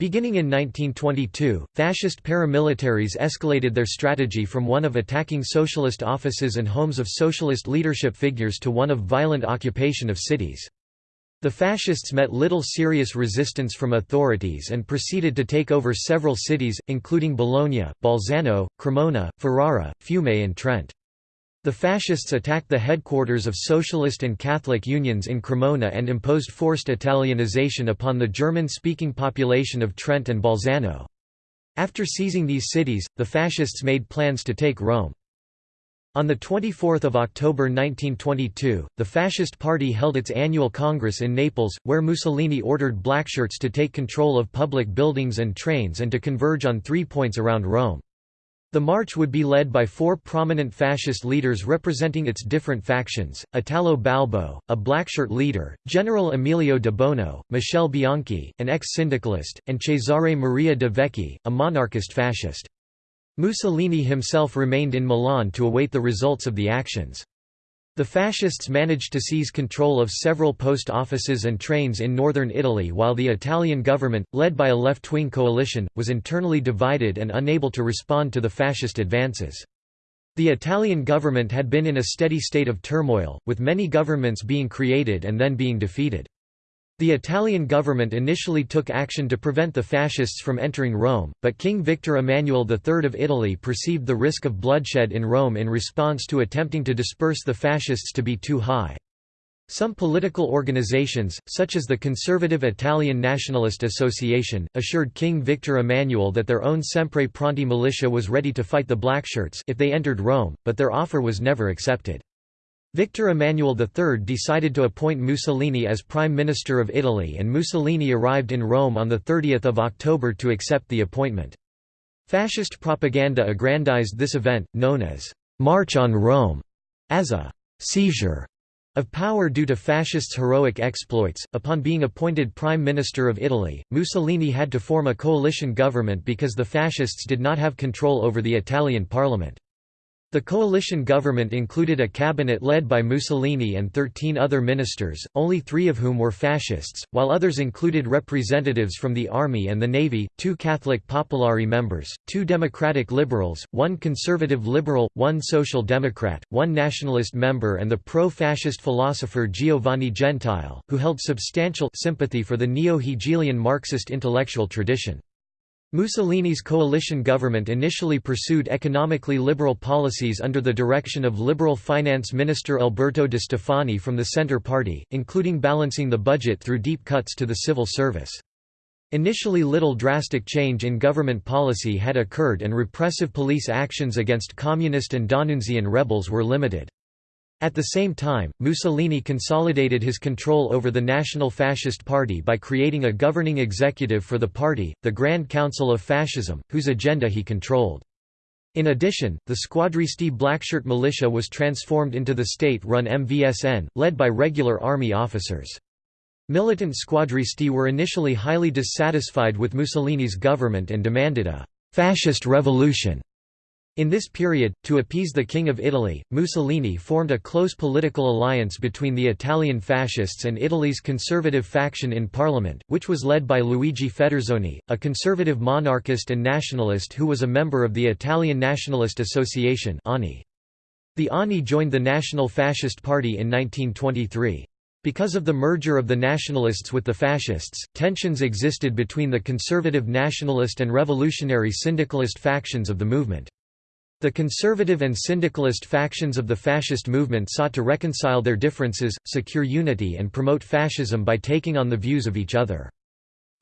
Beginning in 1922, fascist paramilitaries escalated their strategy from one of attacking socialist offices and homes of socialist leadership figures to one of violent occupation of cities. The fascists met little serious resistance from authorities and proceeded to take over several cities, including Bologna, Bolzano, Cremona, Ferrara, Fiume and Trent. The fascists attacked the headquarters of socialist and Catholic unions in Cremona and imposed forced Italianization upon the German-speaking population of Trent and Bolzano. After seizing these cities, the fascists made plans to take Rome. On 24 October 1922, the Fascist Party held its annual congress in Naples, where Mussolini ordered blackshirts to take control of public buildings and trains and to converge on three points around Rome. The march would be led by four prominent fascist leaders representing its different factions, Italo Balbo, a blackshirt leader, General Emilio de Bono, Michele Bianchi, an ex-syndicalist, and Cesare Maria de Vecchi, a monarchist fascist. Mussolini himself remained in Milan to await the results of the actions. The fascists managed to seize control of several post offices and trains in northern Italy while the Italian government, led by a left-wing coalition, was internally divided and unable to respond to the fascist advances. The Italian government had been in a steady state of turmoil, with many governments being created and then being defeated. The Italian government initially took action to prevent the fascists from entering Rome, but King Victor Emmanuel III of Italy perceived the risk of bloodshed in Rome in response to attempting to disperse the fascists to be too high. Some political organizations, such as the conservative Italian Nationalist Association, assured King Victor Emmanuel that their own Sempre Pronti militia was ready to fight the Blackshirts if they entered Rome, but their offer was never accepted. Victor Emmanuel III decided to appoint Mussolini as Prime Minister of Italy and Mussolini arrived in Rome on 30 October to accept the appointment. Fascist propaganda aggrandized this event, known as «March on Rome», as a «seizure» of power due to fascists' heroic exploits. Upon being appointed Prime Minister of Italy, Mussolini had to form a coalition government because the fascists did not have control over the Italian parliament. The coalition government included a cabinet led by Mussolini and 13 other ministers, only three of whom were fascists, while others included representatives from the army and the navy, two Catholic Popolari members, two democratic liberals, one conservative liberal, one social democrat, one nationalist member and the pro-fascist philosopher Giovanni Gentile, who held substantial sympathy for the neo-Hegelian Marxist intellectual tradition. Mussolini's coalition government initially pursued economically liberal policies under the direction of Liberal Finance Minister Alberto de Stefani from the Centre Party, including balancing the budget through deep cuts to the civil service. Initially little drastic change in government policy had occurred and repressive police actions against communist and D'Annunzian rebels were limited. At the same time, Mussolini consolidated his control over the National Fascist Party by creating a governing executive for the party, the Grand Council of Fascism, whose agenda he controlled. In addition, the Squadristi Blackshirt militia was transformed into the state-run MVSN, led by regular army officers. Militant squadristi were initially highly dissatisfied with Mussolini's government and demanded a «fascist revolution» In this period, to appease the King of Italy, Mussolini formed a close political alliance between the Italian fascists and Italy's conservative faction in parliament, which was led by Luigi Federzoni, a conservative monarchist and nationalist who was a member of the Italian Nationalist Association The ANI joined the National Fascist Party in 1923. Because of the merger of the nationalists with the fascists, tensions existed between the conservative nationalist and revolutionary syndicalist factions of the movement. The conservative and syndicalist factions of the fascist movement sought to reconcile their differences, secure unity and promote fascism by taking on the views of each other.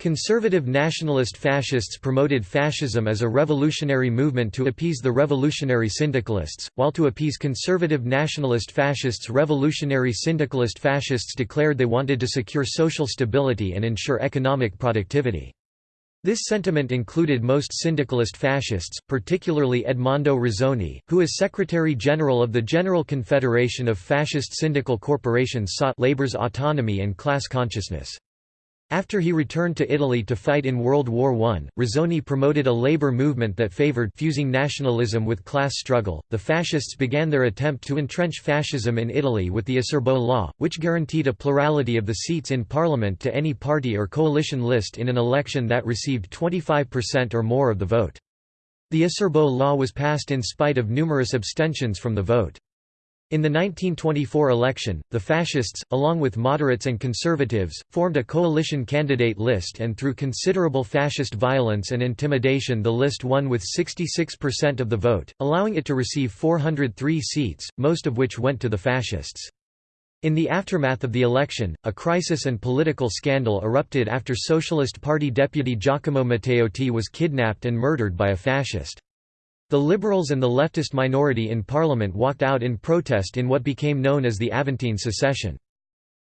Conservative nationalist fascists promoted fascism as a revolutionary movement to appease the revolutionary syndicalists, while to appease conservative nationalist fascists revolutionary syndicalist fascists declared they wanted to secure social stability and ensure economic productivity. This sentiment included most syndicalist fascists, particularly Edmondo Rossoni, who as Secretary-General of the General Confederation of Fascist Syndical Corporations sought labor's autonomy and class consciousness. After he returned to Italy to fight in World War I, Rossoni promoted a labor movement that favored fusing nationalism with class struggle. The fascists began their attempt to entrench fascism in Italy with the Acerbo law, which guaranteed a plurality of the seats in parliament to any party or coalition list in an election that received 25% or more of the vote. The Acerbo law was passed in spite of numerous abstentions from the vote. In the 1924 election, the fascists, along with moderates and conservatives, formed a coalition candidate list and through considerable fascist violence and intimidation the list won with 66% of the vote, allowing it to receive 403 seats, most of which went to the fascists. In the aftermath of the election, a crisis and political scandal erupted after Socialist Party deputy Giacomo Matteotti was kidnapped and murdered by a fascist. The Liberals and the leftist minority in parliament walked out in protest in what became known as the Aventine secession.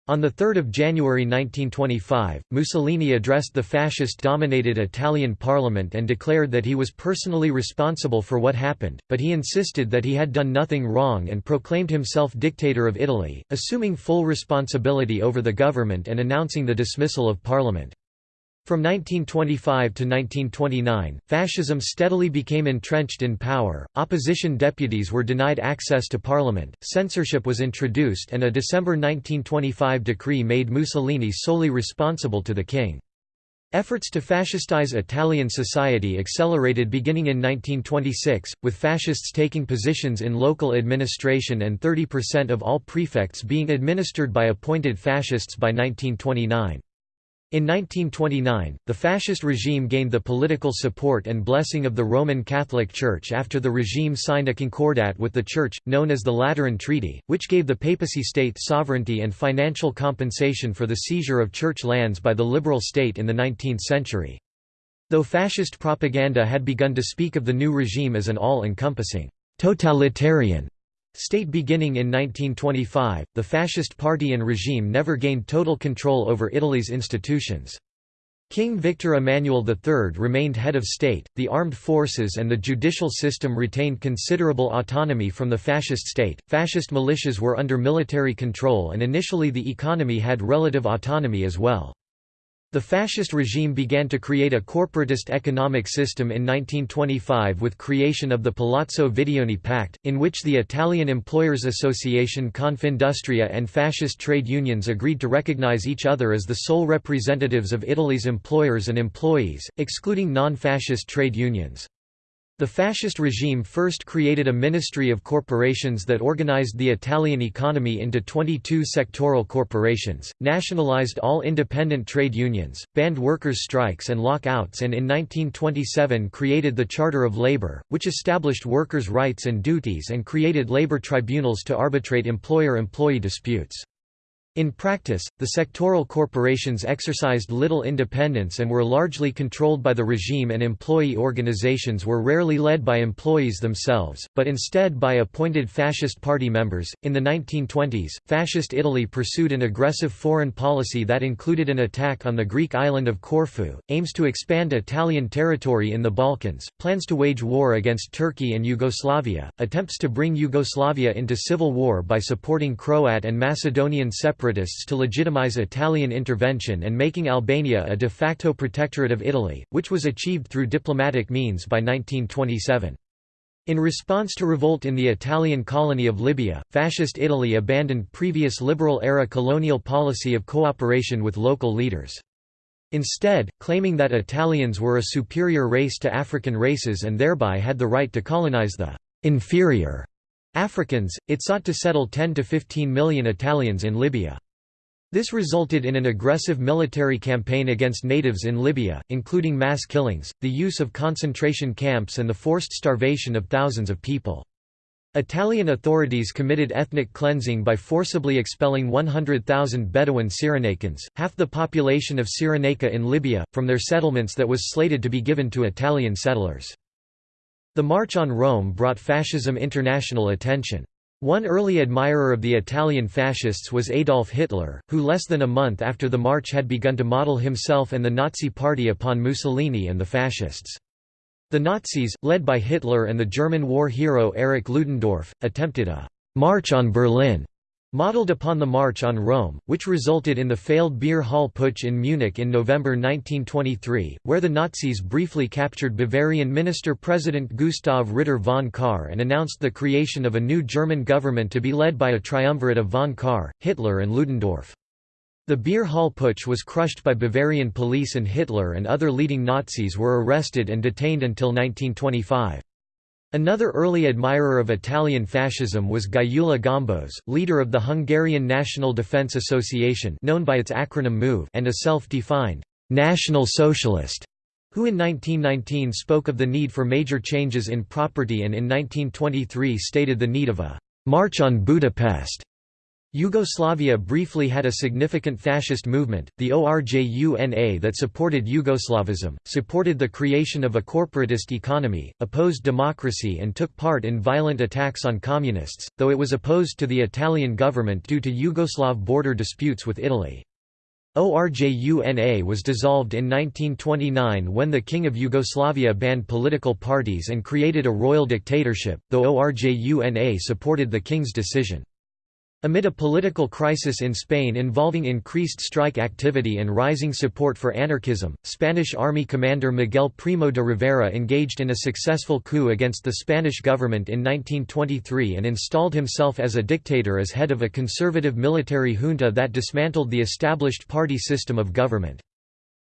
On 3 January 1925, Mussolini addressed the fascist-dominated Italian parliament and declared that he was personally responsible for what happened, but he insisted that he had done nothing wrong and proclaimed himself dictator of Italy, assuming full responsibility over the government and announcing the dismissal of parliament. From 1925 to 1929, fascism steadily became entrenched in power, opposition deputies were denied access to parliament, censorship was introduced and a December 1925 decree made Mussolini solely responsible to the king. Efforts to fascistize Italian society accelerated beginning in 1926, with fascists taking positions in local administration and 30% of all prefects being administered by appointed fascists by 1929. In 1929, the fascist regime gained the political support and blessing of the Roman Catholic Church after the regime signed a concordat with the Church, known as the Lateran Treaty, which gave the papacy state sovereignty and financial compensation for the seizure of church lands by the liberal state in the 19th century. Though fascist propaganda had begun to speak of the new regime as an all-encompassing, totalitarian State beginning in 1925, the Fascist Party and regime never gained total control over Italy's institutions. King Victor Emmanuel III remained head of state, the armed forces and the judicial system retained considerable autonomy from the fascist state, fascist militias were under military control and initially the economy had relative autonomy as well. The fascist regime began to create a corporatist economic system in 1925 with creation of the Palazzo Vidoni Pact, in which the Italian Employers Association Confindustria and fascist trade unions agreed to recognize each other as the sole representatives of Italy's employers and employees, excluding non-fascist trade unions. The fascist regime first created a ministry of corporations that organized the Italian economy into 22 sectoral corporations, nationalized all independent trade unions, banned workers' strikes and lockouts and in 1927 created the Charter of Labor, which established workers' rights and duties and created labor tribunals to arbitrate employer-employee disputes. In practice, the sectoral corporations exercised little independence and were largely controlled by the regime and employee organizations were rarely led by employees themselves, but instead by appointed fascist party members. In the 1920s, fascist Italy pursued an aggressive foreign policy that included an attack on the Greek island of Corfu, aims to expand Italian territory in the Balkans, plans to wage war against Turkey and Yugoslavia, attempts to bring Yugoslavia into civil war by supporting Croat and Macedonian separatists separatists to legitimize Italian intervention and making Albania a de facto protectorate of Italy, which was achieved through diplomatic means by 1927. In response to revolt in the Italian colony of Libya, Fascist Italy abandoned previous liberal-era colonial policy of cooperation with local leaders. Instead, claiming that Italians were a superior race to African races and thereby had the right to colonize the inferior Africans, it sought to settle 10 to 15 million Italians in Libya. This resulted in an aggressive military campaign against natives in Libya, including mass killings, the use of concentration camps and the forced starvation of thousands of people. Italian authorities committed ethnic cleansing by forcibly expelling 100,000 Bedouin Cyrenaicans, half the population of Cyrenaica in Libya, from their settlements that was slated to be given to Italian settlers. The March on Rome brought fascism international attention. One early admirer of the Italian fascists was Adolf Hitler, who less than a month after the march had begun to model himself and the Nazi Party upon Mussolini and the fascists. The Nazis, led by Hitler and the German war hero Erich Ludendorff, attempted a «march on Berlin» Modeled upon the March on Rome, which resulted in the failed Beer Hall Putsch in Munich in November 1923, where the Nazis briefly captured Bavarian Minister-President Gustav Ritter von Kahr and announced the creation of a new German government to be led by a triumvirate of von Kahr, Hitler and Ludendorff. The Beer Hall Putsch was crushed by Bavarian police and Hitler and other leading Nazis were arrested and detained until 1925. Another early admirer of Italian fascism was Gyula Gombos, leader of the Hungarian National Defense Association known by its acronym MOVE and a self-defined «national socialist», who in 1919 spoke of the need for major changes in property and in 1923 stated the need of a «march on Budapest» Yugoslavia briefly had a significant fascist movement, the ORJUNA that supported Yugoslavism, supported the creation of a corporatist economy, opposed democracy and took part in violent attacks on communists, though it was opposed to the Italian government due to Yugoslav border disputes with Italy. ORJUNA was dissolved in 1929 when the King of Yugoslavia banned political parties and created a royal dictatorship, though ORJUNA supported the king's decision. Amid a political crisis in Spain involving increased strike activity and rising support for anarchism, Spanish army commander Miguel Primo de Rivera engaged in a successful coup against the Spanish government in 1923 and installed himself as a dictator as head of a conservative military junta that dismantled the established party system of government.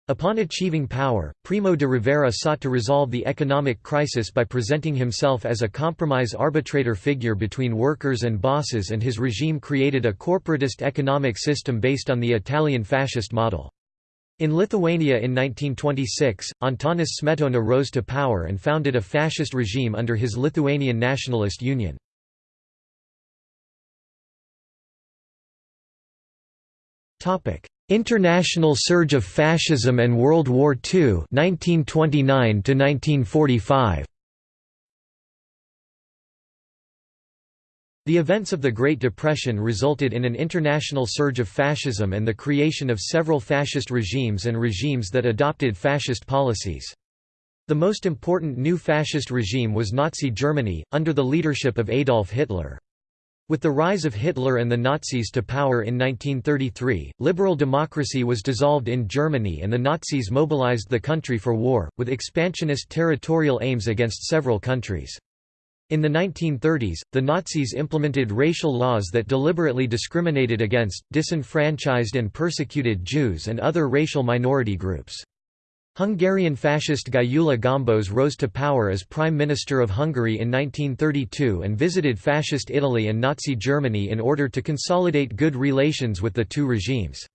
Upon achieving power, Primo de Rivera sought to resolve the economic crisis by presenting himself as a compromise arbitrator figure between workers and bosses and his regime created a corporatist economic system based on the Italian fascist model. In Lithuania in 1926, Antanas Smetona rose to power and founded a fascist regime under his Lithuanian Nationalist Union. International surge of fascism and World War II 1929 1945 The events of the Great Depression resulted in an international surge of fascism and the creation of several fascist regimes and regimes that adopted fascist policies. The most important new fascist regime was Nazi Germany, under the leadership of Adolf Hitler. With the rise of Hitler and the Nazis to power in 1933, liberal democracy was dissolved in Germany and the Nazis mobilized the country for war, with expansionist territorial aims against several countries. In the 1930s, the Nazis implemented racial laws that deliberately discriminated against, disenfranchised and persecuted Jews and other racial minority groups. Hungarian fascist Gyula Gombos rose to power as Prime Minister of Hungary in 1932 and visited Fascist Italy and Nazi Germany in order to consolidate good relations with the two regimes.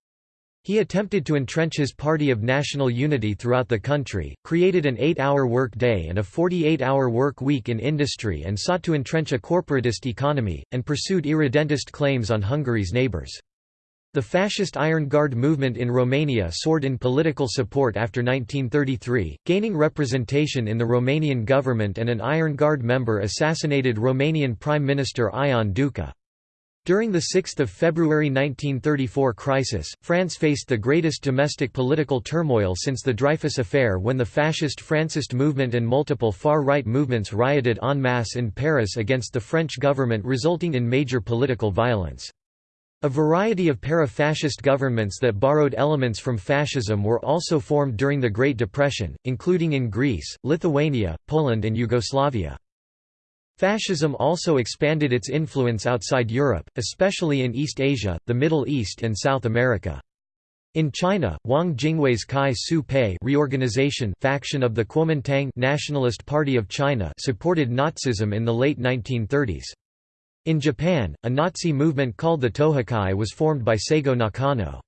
He attempted to entrench his party of national unity throughout the country, created an eight-hour work day and a 48-hour work week in industry and sought to entrench a corporatist economy, and pursued irredentist claims on Hungary's neighbours. The fascist Iron Guard movement in Romania soared in political support after 1933, gaining representation in the Romanian government and an Iron Guard member assassinated Romanian Prime Minister Ion Duca. During the 6 February 1934 crisis, France faced the greatest domestic political turmoil since the Dreyfus Affair when the fascist Francist movement and multiple far-right movements rioted en masse in Paris against the French government resulting in major political violence. A variety of para-fascist governments that borrowed elements from fascism were also formed during the Great Depression, including in Greece, Lithuania, Poland and Yugoslavia. Fascism also expanded its influence outside Europe, especially in East Asia, the Middle East and South America. In China, Wang Jingwei's Kai Su Pei reorganization faction of the Kuomintang Nationalist Party of China supported Nazism in the late 1930s. In Japan, a Nazi movement called the Tohokai was formed by Seigo Nakano.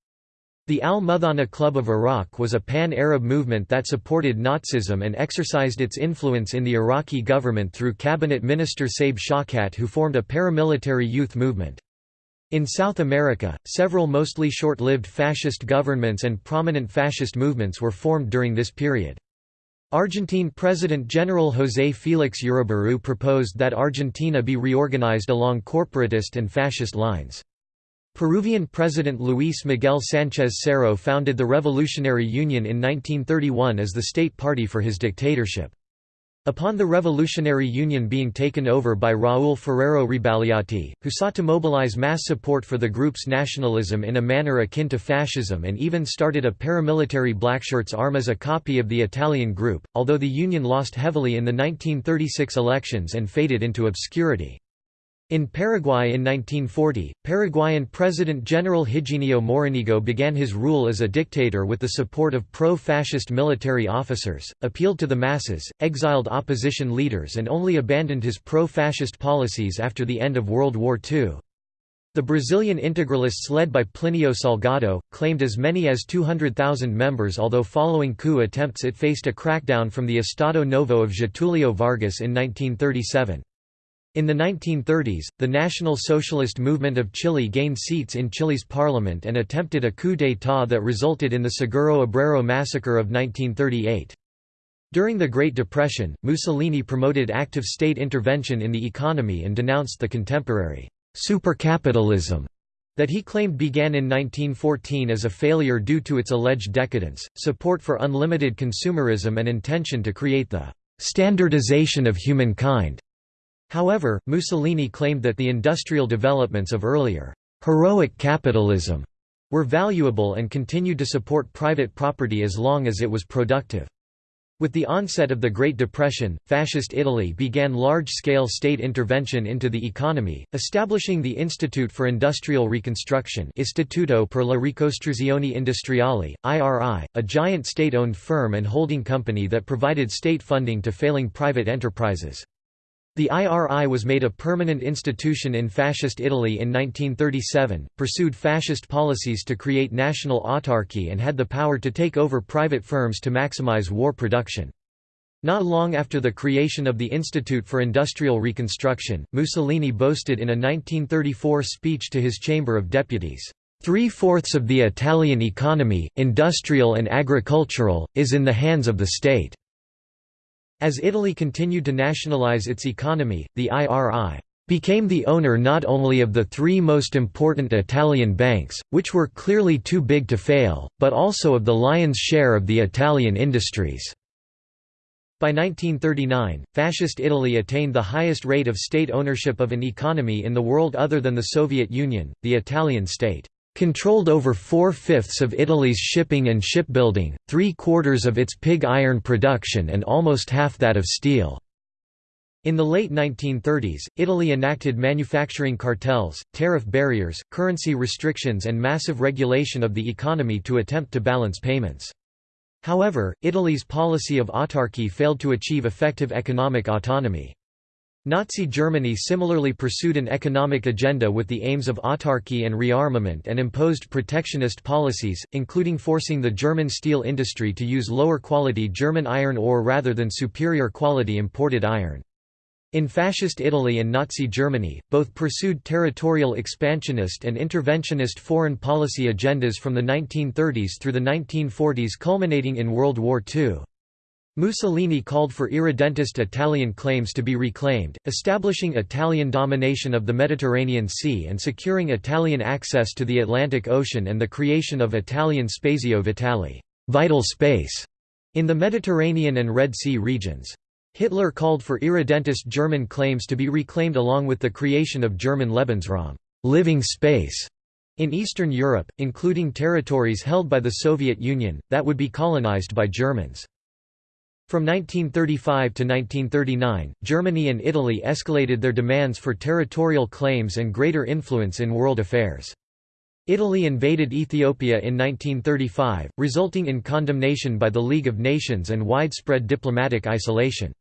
The Al-Muthanna Club of Iraq was a pan-Arab movement that supported Nazism and exercised its influence in the Iraqi government through cabinet minister Saeb Shawkat who formed a paramilitary youth movement. In South America, several mostly short-lived fascist governments and prominent fascist movements were formed during this period. Argentine President General José Félix Uriburu proposed that Argentina be reorganized along corporatist and fascist lines. Peruvian President Luis Miguel Sánchez Cerro founded the Revolutionary Union in 1931 as the state party for his dictatorship. Upon the Revolutionary Union being taken over by Raúl Ferrero Rebagliati, who sought to mobilize mass support for the group's nationalism in a manner akin to fascism and even started a paramilitary Blackshirts arm as a copy of the Italian group, although the Union lost heavily in the 1936 elections and faded into obscurity. In Paraguay in 1940, Paraguayan President General Higinio Morinigo began his rule as a dictator with the support of pro-fascist military officers, appealed to the masses, exiled opposition leaders and only abandoned his pro-fascist policies after the end of World War II. The Brazilian integralists led by Plinio Salgado, claimed as many as 200,000 members although following coup attempts it faced a crackdown from the Estado Novo of Getulio Vargas in 1937. In the 1930s, the National Socialist Movement of Chile gained seats in Chile's parliament and attempted a coup d'état that resulted in the Seguro Obrero massacre of 1938. During the Great Depression, Mussolini promoted active state intervention in the economy and denounced the contemporary supercapitalism that he claimed began in 1914 as a failure due to its alleged decadence, support for unlimited consumerism and intention to create the standardization of humankind However, Mussolini claimed that the industrial developments of earlier heroic capitalism were valuable and continued to support private property as long as it was productive. With the onset of the Great Depression, Fascist Italy began large-scale state intervention into the economy, establishing the Institute for Industrial Reconstruction Istituto per la Ricostruzione Industriale, IRI, a giant state-owned firm and holding company that provided state funding to failing private enterprises. The IRI was made a permanent institution in Fascist Italy in 1937, pursued fascist policies to create national autarky and had the power to take over private firms to maximize war production. Not long after the creation of the Institute for Industrial Reconstruction, Mussolini boasted in a 1934 speech to his Chamber of Deputies, Three-fourths of the Italian economy, industrial and agricultural, is in the hands of the state." As Italy continued to nationalize its economy, the IRI became the owner not only of the three most important Italian banks, which were clearly too big to fail, but also of the lion's share of the Italian industries. By 1939, Fascist Italy attained the highest rate of state ownership of an economy in the world other than the Soviet Union, the Italian state controlled over four-fifths of Italy's shipping and shipbuilding, three-quarters of its pig iron production and almost half that of steel. In the late 1930s, Italy enacted manufacturing cartels, tariff barriers, currency restrictions and massive regulation of the economy to attempt to balance payments. However, Italy's policy of autarky failed to achieve effective economic autonomy. Nazi Germany similarly pursued an economic agenda with the aims of autarky and rearmament and imposed protectionist policies, including forcing the German steel industry to use lower quality German iron ore rather than superior quality imported iron. In Fascist Italy and Nazi Germany, both pursued territorial expansionist and interventionist foreign policy agendas from the 1930s through the 1940s culminating in World War II. Mussolini called for irredentist Italian claims to be reclaimed, establishing Italian domination of the Mediterranean Sea and securing Italian access to the Atlantic Ocean and the creation of Italian Spazio Vitale vital space", in the Mediterranean and Red Sea regions. Hitler called for irredentist German claims to be reclaimed along with the creation of German Lebensraum living space", in Eastern Europe, including territories held by the Soviet Union, that would be colonized by Germans. From 1935 to 1939, Germany and Italy escalated their demands for territorial claims and greater influence in world affairs. Italy invaded Ethiopia in 1935, resulting in condemnation by the League of Nations and widespread diplomatic isolation.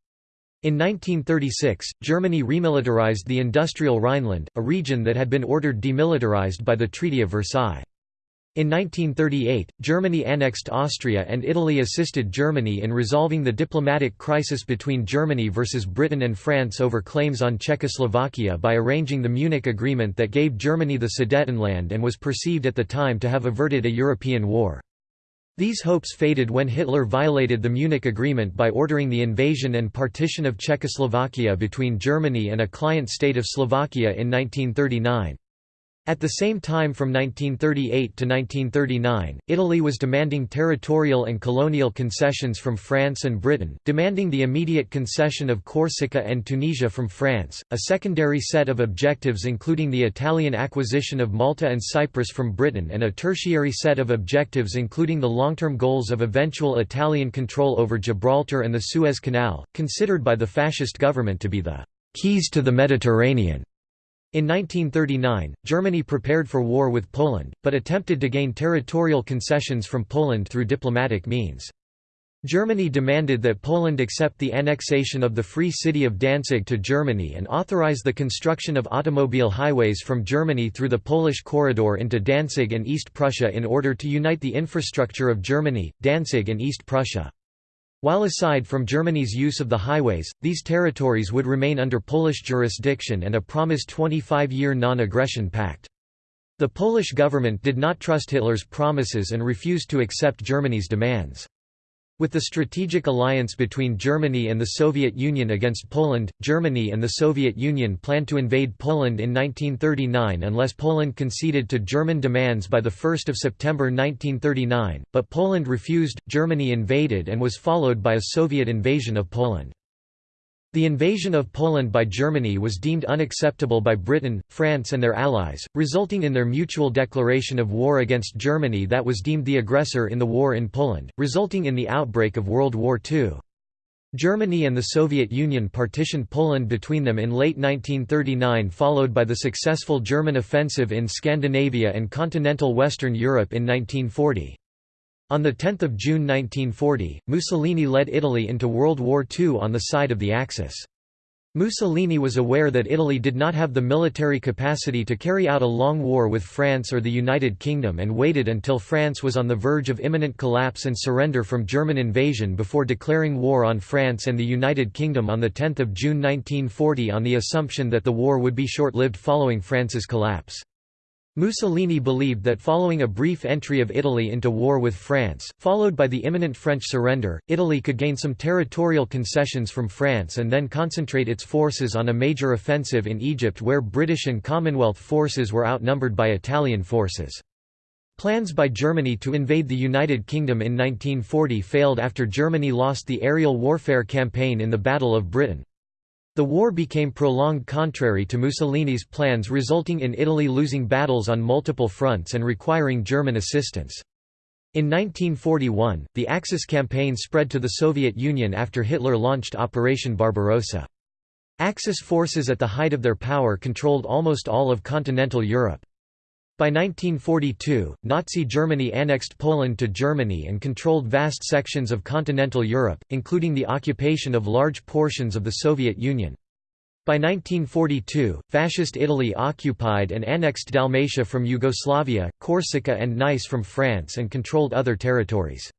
In 1936, Germany remilitarized the industrial Rhineland, a region that had been ordered demilitarized by the Treaty of Versailles. In 1938, Germany annexed Austria and Italy assisted Germany in resolving the diplomatic crisis between Germany versus Britain and France over claims on Czechoslovakia by arranging the Munich Agreement that gave Germany the Sudetenland and was perceived at the time to have averted a European war. These hopes faded when Hitler violated the Munich Agreement by ordering the invasion and partition of Czechoslovakia between Germany and a client state of Slovakia in 1939. At the same time from 1938 to 1939, Italy was demanding territorial and colonial concessions from France and Britain, demanding the immediate concession of Corsica and Tunisia from France, a secondary set of objectives including the Italian acquisition of Malta and Cyprus from Britain and a tertiary set of objectives including the long-term goals of eventual Italian control over Gibraltar and the Suez Canal, considered by the fascist government to be the «keys to the Mediterranean». In 1939, Germany prepared for war with Poland, but attempted to gain territorial concessions from Poland through diplomatic means. Germany demanded that Poland accept the annexation of the Free City of Danzig to Germany and authorize the construction of automobile highways from Germany through the Polish corridor into Danzig and East Prussia in order to unite the infrastructure of Germany, Danzig and East Prussia. While aside from Germany's use of the highways, these territories would remain under Polish jurisdiction and a promised 25-year non-aggression pact. The Polish government did not trust Hitler's promises and refused to accept Germany's demands. With the strategic alliance between Germany and the Soviet Union against Poland, Germany and the Soviet Union planned to invade Poland in 1939 unless Poland conceded to German demands by 1 September 1939, but Poland refused, Germany invaded and was followed by a Soviet invasion of Poland. The invasion of Poland by Germany was deemed unacceptable by Britain, France and their allies, resulting in their mutual declaration of war against Germany that was deemed the aggressor in the war in Poland, resulting in the outbreak of World War II. Germany and the Soviet Union partitioned Poland between them in late 1939 followed by the successful German offensive in Scandinavia and continental Western Europe in 1940. On 10 June 1940, Mussolini led Italy into World War II on the side of the Axis. Mussolini was aware that Italy did not have the military capacity to carry out a long war with France or the United Kingdom and waited until France was on the verge of imminent collapse and surrender from German invasion before declaring war on France and the United Kingdom on 10 June 1940 on the assumption that the war would be short-lived following France's collapse. Mussolini believed that following a brief entry of Italy into war with France, followed by the imminent French surrender, Italy could gain some territorial concessions from France and then concentrate its forces on a major offensive in Egypt where British and Commonwealth forces were outnumbered by Italian forces. Plans by Germany to invade the United Kingdom in 1940 failed after Germany lost the aerial warfare campaign in the Battle of Britain. The war became prolonged contrary to Mussolini's plans resulting in Italy losing battles on multiple fronts and requiring German assistance. In 1941, the Axis campaign spread to the Soviet Union after Hitler launched Operation Barbarossa. Axis forces at the height of their power controlled almost all of continental Europe. By 1942, Nazi Germany annexed Poland to Germany and controlled vast sections of continental Europe, including the occupation of large portions of the Soviet Union. By 1942, Fascist Italy occupied and annexed Dalmatia from Yugoslavia, Corsica and Nice from France and controlled other territories.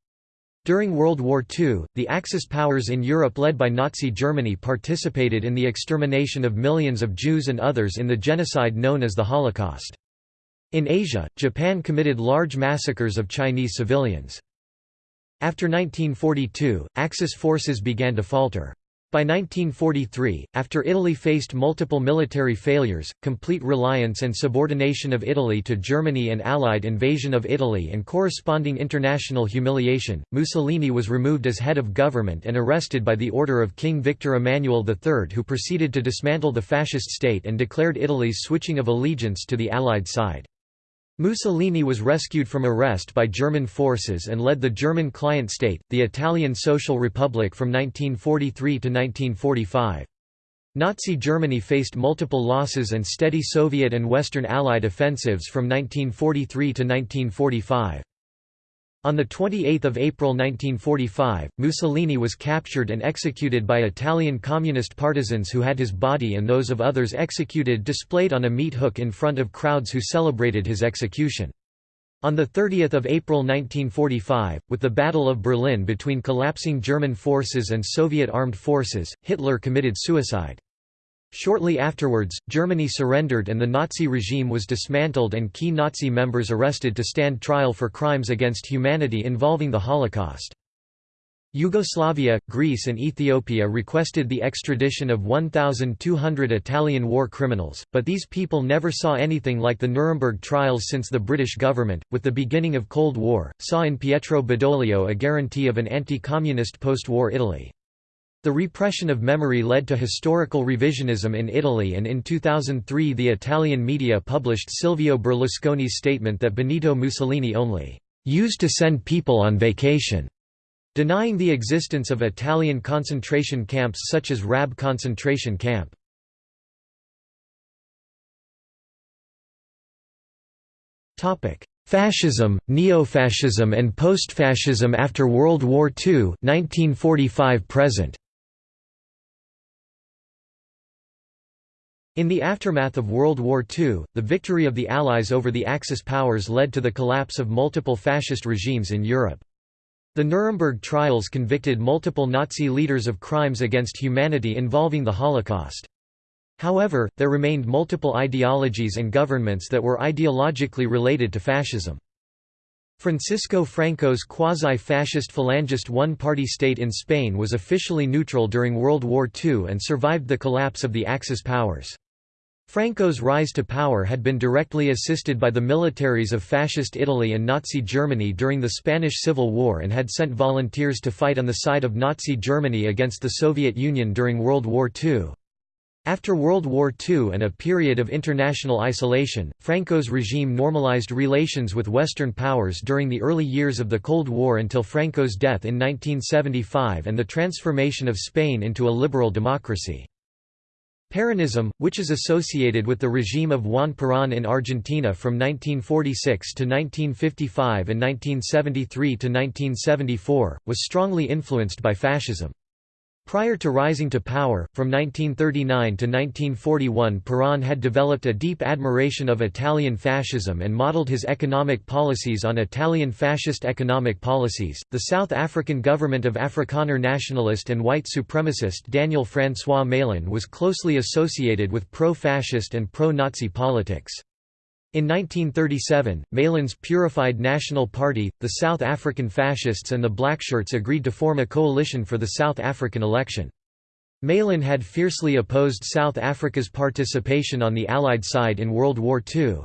During World War II, the Axis powers in Europe led by Nazi Germany participated in the extermination of millions of Jews and others in the genocide known as the Holocaust. In Asia, Japan committed large massacres of Chinese civilians. After 1942, Axis forces began to falter. By 1943, after Italy faced multiple military failures, complete reliance and subordination of Italy to Germany and Allied invasion of Italy and corresponding international humiliation, Mussolini was removed as head of government and arrested by the order of King Victor Emmanuel III who proceeded to dismantle the fascist state and declared Italy's switching of allegiance to the Allied side. Mussolini was rescued from arrest by German forces and led the German client state, the Italian Social Republic from 1943 to 1945. Nazi Germany faced multiple losses and steady Soviet and Western Allied offensives from 1943 to 1945. On 28 April 1945, Mussolini was captured and executed by Italian communist partisans who had his body and those of others executed displayed on a meat hook in front of crowds who celebrated his execution. On 30 April 1945, with the Battle of Berlin between collapsing German forces and Soviet armed forces, Hitler committed suicide. Shortly afterwards, Germany surrendered and the Nazi regime was dismantled and key Nazi members arrested to stand trial for crimes against humanity involving the Holocaust. Yugoslavia, Greece and Ethiopia requested the extradition of 1,200 Italian war criminals, but these people never saw anything like the Nuremberg trials since the British government, with the beginning of Cold War, saw in Pietro Badoglio a guarantee of an anti-communist post-war Italy. The repression of memory led to historical revisionism in Italy and in 2003 the Italian media published Silvio Berlusconi's statement that Benito Mussolini only used to send people on vacation, denying the existence of Italian concentration camps such as Rab concentration camp. Fascism, neo-fascism and post-fascism after World War II 1945 present. In the aftermath of World War II, the victory of the Allies over the Axis powers led to the collapse of multiple fascist regimes in Europe. The Nuremberg trials convicted multiple Nazi leaders of crimes against humanity involving the Holocaust. However, there remained multiple ideologies and governments that were ideologically related to fascism. Francisco Franco's quasi-fascist Falangist one-party state in Spain was officially neutral during World War II and survived the collapse of the Axis powers. Franco's rise to power had been directly assisted by the militaries of Fascist Italy and Nazi Germany during the Spanish Civil War and had sent volunteers to fight on the side of Nazi Germany against the Soviet Union during World War II. After World War II and a period of international isolation, Franco's regime normalized relations with Western powers during the early years of the Cold War until Franco's death in 1975 and the transformation of Spain into a liberal democracy. Peronism, which is associated with the regime of Juan Perón in Argentina from 1946 to 1955 and 1973 to 1974, was strongly influenced by fascism. Prior to rising to power, from 1939 to 1941 Perón had developed a deep admiration of Italian fascism and modeled his economic policies on Italian fascist economic policies. The South African government of Afrikaner nationalist and white supremacist Daniel Francois Malan was closely associated with pro-fascist and pro-Nazi politics. In 1937, Malan's Purified National Party, the South African Fascists and the Blackshirts agreed to form a coalition for the South African election. Malan had fiercely opposed South Africa's participation on the Allied side in World War II.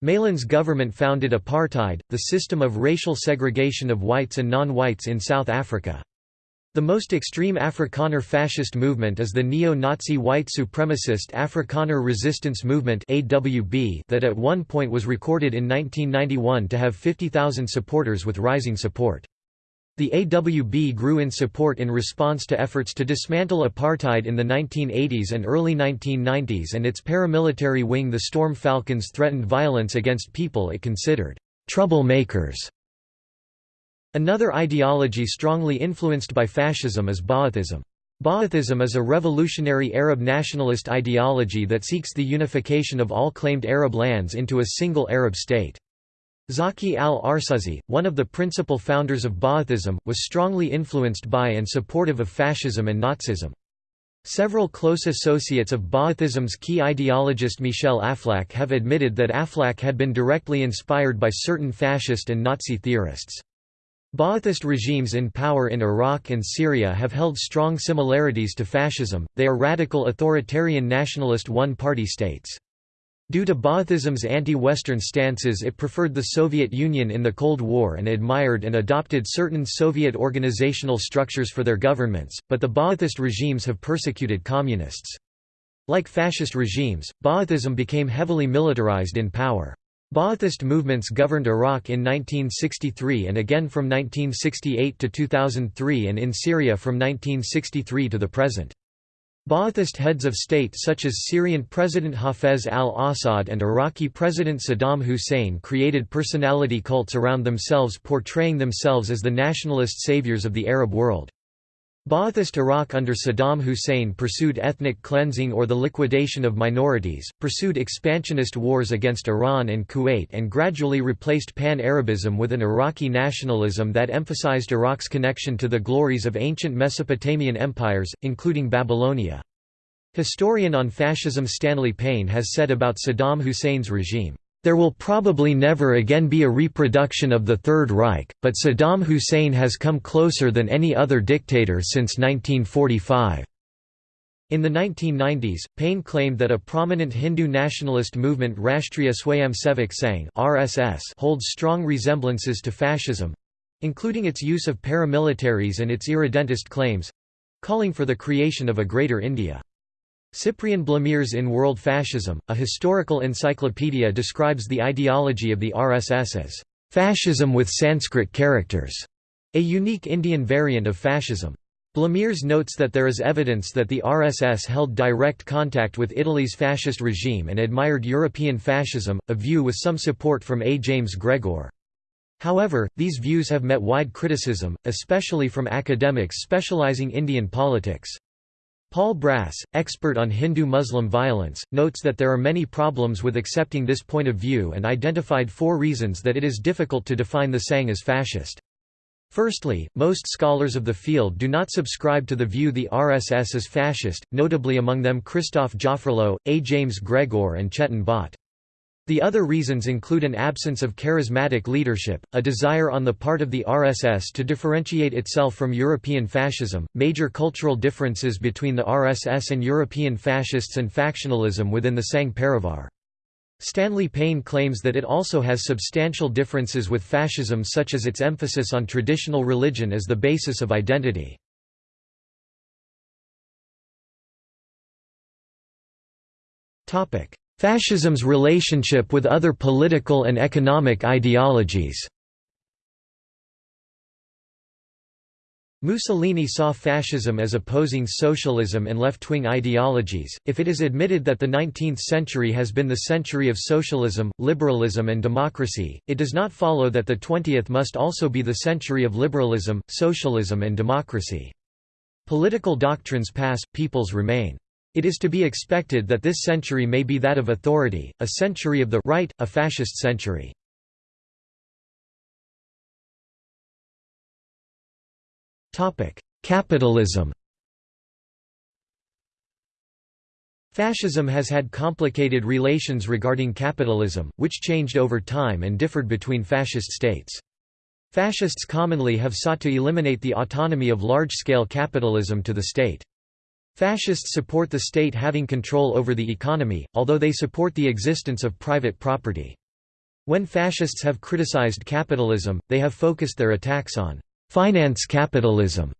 Malan's government founded apartheid, the system of racial segregation of whites and non-whites in South Africa. The most extreme Afrikaner fascist movement is the neo-Nazi white supremacist Afrikaner Resistance Movement that at one point was recorded in 1991 to have 50,000 supporters with rising support. The AWB grew in support in response to efforts to dismantle apartheid in the 1980s and early 1990s and its paramilitary wing the Storm Falcons threatened violence against people it considered troublemakers. Another ideology strongly influenced by fascism is Ba'athism. Ba'athism is a revolutionary Arab nationalist ideology that seeks the unification of all claimed Arab lands into a single Arab state. Zaki al-Arsuzi, one of the principal founders of Ba'athism, was strongly influenced by and supportive of fascism and Nazism. Several close associates of Ba'athism's key ideologist Michel Aflaq have admitted that Aflaq had been directly inspired by certain fascist and Nazi theorists. Ba'athist regimes in power in Iraq and Syria have held strong similarities to fascism, they are radical authoritarian nationalist one-party states. Due to Ba'athism's anti-Western stances it preferred the Soviet Union in the Cold War and admired and adopted certain Soviet organizational structures for their governments, but the Ba'athist regimes have persecuted communists. Like fascist regimes, Ba'athism became heavily militarized in power. Ba'athist movements governed Iraq in 1963 and again from 1968 to 2003 and in Syria from 1963 to the present. Ba'athist heads of state such as Syrian President Hafez al-Assad and Iraqi President Saddam Hussein created personality cults around themselves portraying themselves as the nationalist saviors of the Arab world. Ba'athist Iraq under Saddam Hussein pursued ethnic cleansing or the liquidation of minorities, pursued expansionist wars against Iran and Kuwait and gradually replaced pan-Arabism with an Iraqi nationalism that emphasized Iraq's connection to the glories of ancient Mesopotamian empires, including Babylonia. Historian on fascism Stanley Payne has said about Saddam Hussein's regime, there will probably never again be a reproduction of the Third Reich, but Saddam Hussein has come closer than any other dictator since 1945. In the 1990s, Payne claimed that a prominent Hindu nationalist movement Rashtriya Swayamsevak Sangh (RSS) holds strong resemblances to fascism—including its use of paramilitaries and its irredentist claims—calling for the creation of a Greater India. Cyprian Blamires in World Fascism, a historical encyclopedia describes the ideology of the RSS as fascism with Sanskrit characters, a unique Indian variant of fascism. Blamires notes that there is evidence that the RSS held direct contact with Italy's fascist regime and admired European fascism, a view with some support from A. James Gregor. However, these views have met wide criticism, especially from academics specializing Indian politics. Paul Brass, expert on Hindu-Muslim violence, notes that there are many problems with accepting this point of view and identified four reasons that it is difficult to define the Sangh as fascist. Firstly, most scholars of the field do not subscribe to the view the RSS is fascist, notably among them Christophe Jaffrelot, A. James Gregor and Chetan Bhatt. The other reasons include an absence of charismatic leadership, a desire on the part of the RSS to differentiate itself from European fascism, major cultural differences between the RSS and European fascists and factionalism within the Sangh Parivar. Stanley Payne claims that it also has substantial differences with fascism such as its emphasis on traditional religion as the basis of identity. Topic: Fascism's relationship with other political and economic ideologies Mussolini saw fascism as opposing socialism and left-wing ideologies. If it is admitted that the 19th century has been the century of socialism, liberalism and democracy, it does not follow that the 20th must also be the century of liberalism, socialism and democracy. Political doctrines pass, peoples remain. It is to be expected that this century may be that of authority, a century of the right, a fascist century. Capitalism Fascism has had complicated relations regarding capitalism, which changed over time and differed between fascist states. Fascists commonly have sought to eliminate the autonomy of large-scale capitalism to the state. Fascists support the state having control over the economy, although they support the existence of private property. When fascists have criticized capitalism, they have focused their attacks on finance capitalism,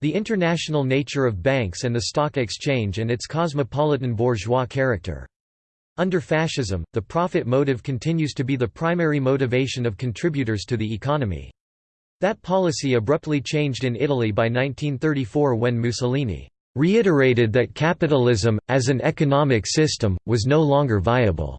the international nature of banks and the stock exchange and its cosmopolitan bourgeois character. Under fascism, the profit motive continues to be the primary motivation of contributors to the economy. That policy abruptly changed in Italy by 1934 when Mussolini reiterated that capitalism, as an economic system, was no longer viable.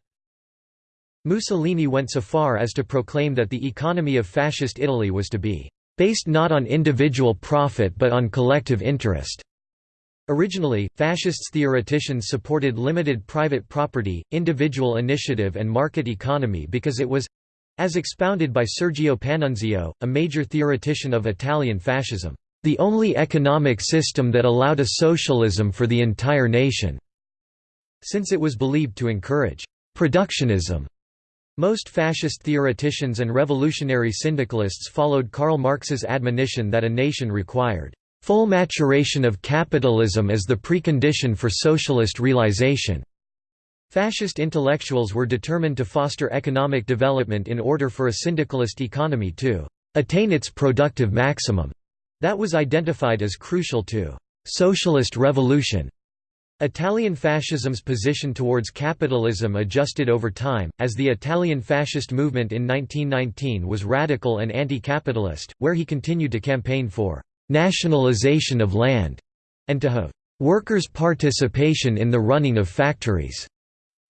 Mussolini went so far as to proclaim that the economy of fascist Italy was to be based not on individual profit but on collective interest. Originally, fascists theoreticians supported limited private property, individual initiative and market economy because it was as expounded by Sergio Panunzio, a major theoretician of Italian fascism, the only economic system that allowed a socialism for the entire nation, since it was believed to encourage productionism most fascist theoreticians and revolutionary syndicalists followed Karl Marx's admonition that a nation required full maturation of capitalism as the precondition for socialist realization. Fascist intellectuals were determined to foster economic development in order for a syndicalist economy to attain its productive maximum. That was identified as crucial to socialist revolution. Italian fascism's position towards capitalism adjusted over time, as the Italian fascist movement in 1919 was radical and anti-capitalist, where he continued to campaign for «nationalization of land» and to have «workers' participation in the running of factories»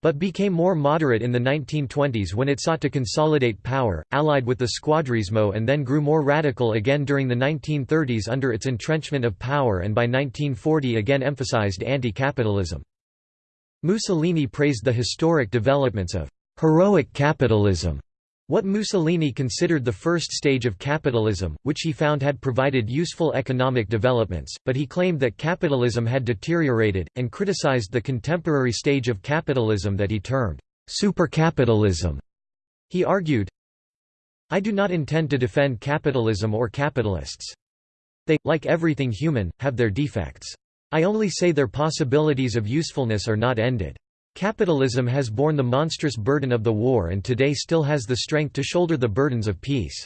but became more moderate in the 1920s when it sought to consolidate power, allied with the Squadrismo and then grew more radical again during the 1930s under its entrenchment of power and by 1940 again emphasized anti-capitalism. Mussolini praised the historic developments of «heroic capitalism» What Mussolini considered the first stage of capitalism, which he found had provided useful economic developments, but he claimed that capitalism had deteriorated, and criticized the contemporary stage of capitalism that he termed supercapitalism. He argued, I do not intend to defend capitalism or capitalists. They, like everything human, have their defects. I only say their possibilities of usefulness are not ended. Capitalism has borne the monstrous burden of the war and today still has the strength to shoulder the burdens of peace.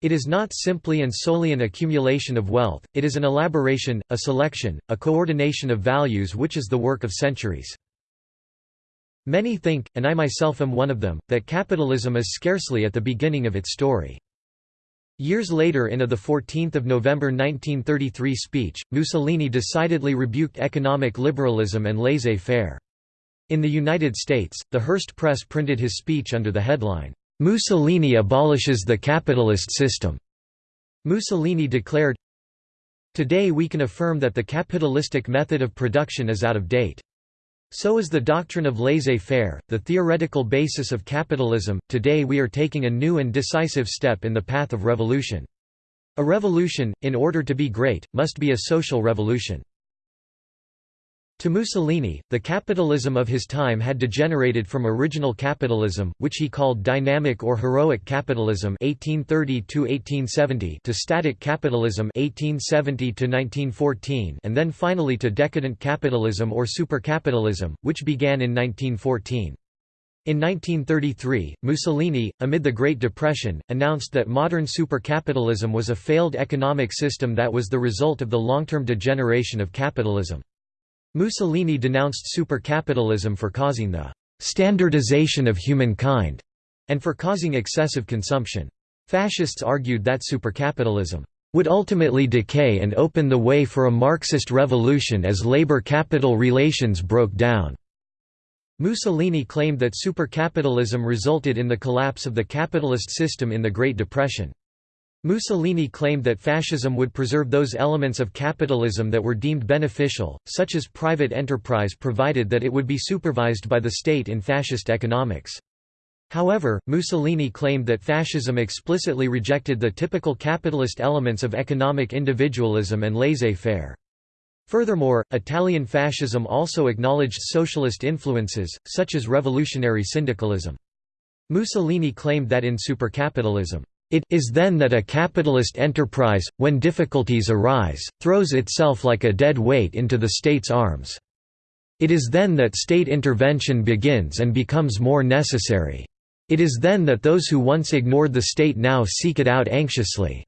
It is not simply and solely an accumulation of wealth, it is an elaboration, a selection, a coordination of values which is the work of centuries. Many think, and I myself am one of them, that capitalism is scarcely at the beginning of its story. Years later in a 14 November 1933 speech, Mussolini decidedly rebuked economic liberalism and laissez-faire. In the United States, the Hearst Press printed his speech under the headline, "'Mussolini abolishes the capitalist system'". Mussolini declared, Today we can affirm that the capitalistic method of production is out of date. So is the doctrine of laissez-faire, the theoretical basis of capitalism. Today we are taking a new and decisive step in the path of revolution. A revolution, in order to be great, must be a social revolution. To Mussolini, the capitalism of his time had degenerated from original capitalism, which he called dynamic or heroic capitalism (1830–1870) to static capitalism (1870–1914), and then finally to decadent capitalism or supercapitalism, which began in 1914. In 1933, Mussolini, amid the Great Depression, announced that modern supercapitalism was a failed economic system that was the result of the long-term degeneration of capitalism. Mussolini denounced supercapitalism for causing the «standardization of humankind» and for causing excessive consumption. Fascists argued that supercapitalism would ultimately decay and open the way for a Marxist revolution as labor-capital relations broke down. Mussolini claimed that supercapitalism resulted in the collapse of the capitalist system in the Great Depression. Mussolini claimed that fascism would preserve those elements of capitalism that were deemed beneficial, such as private enterprise provided that it would be supervised by the state in fascist economics. However, Mussolini claimed that fascism explicitly rejected the typical capitalist elements of economic individualism and laissez-faire. Furthermore, Italian fascism also acknowledged socialist influences, such as revolutionary syndicalism. Mussolini claimed that in supercapitalism, it is then that a capitalist enterprise, when difficulties arise, throws itself like a dead weight into the state's arms. It is then that state intervention begins and becomes more necessary. It is then that those who once ignored the state now seek it out anxiously.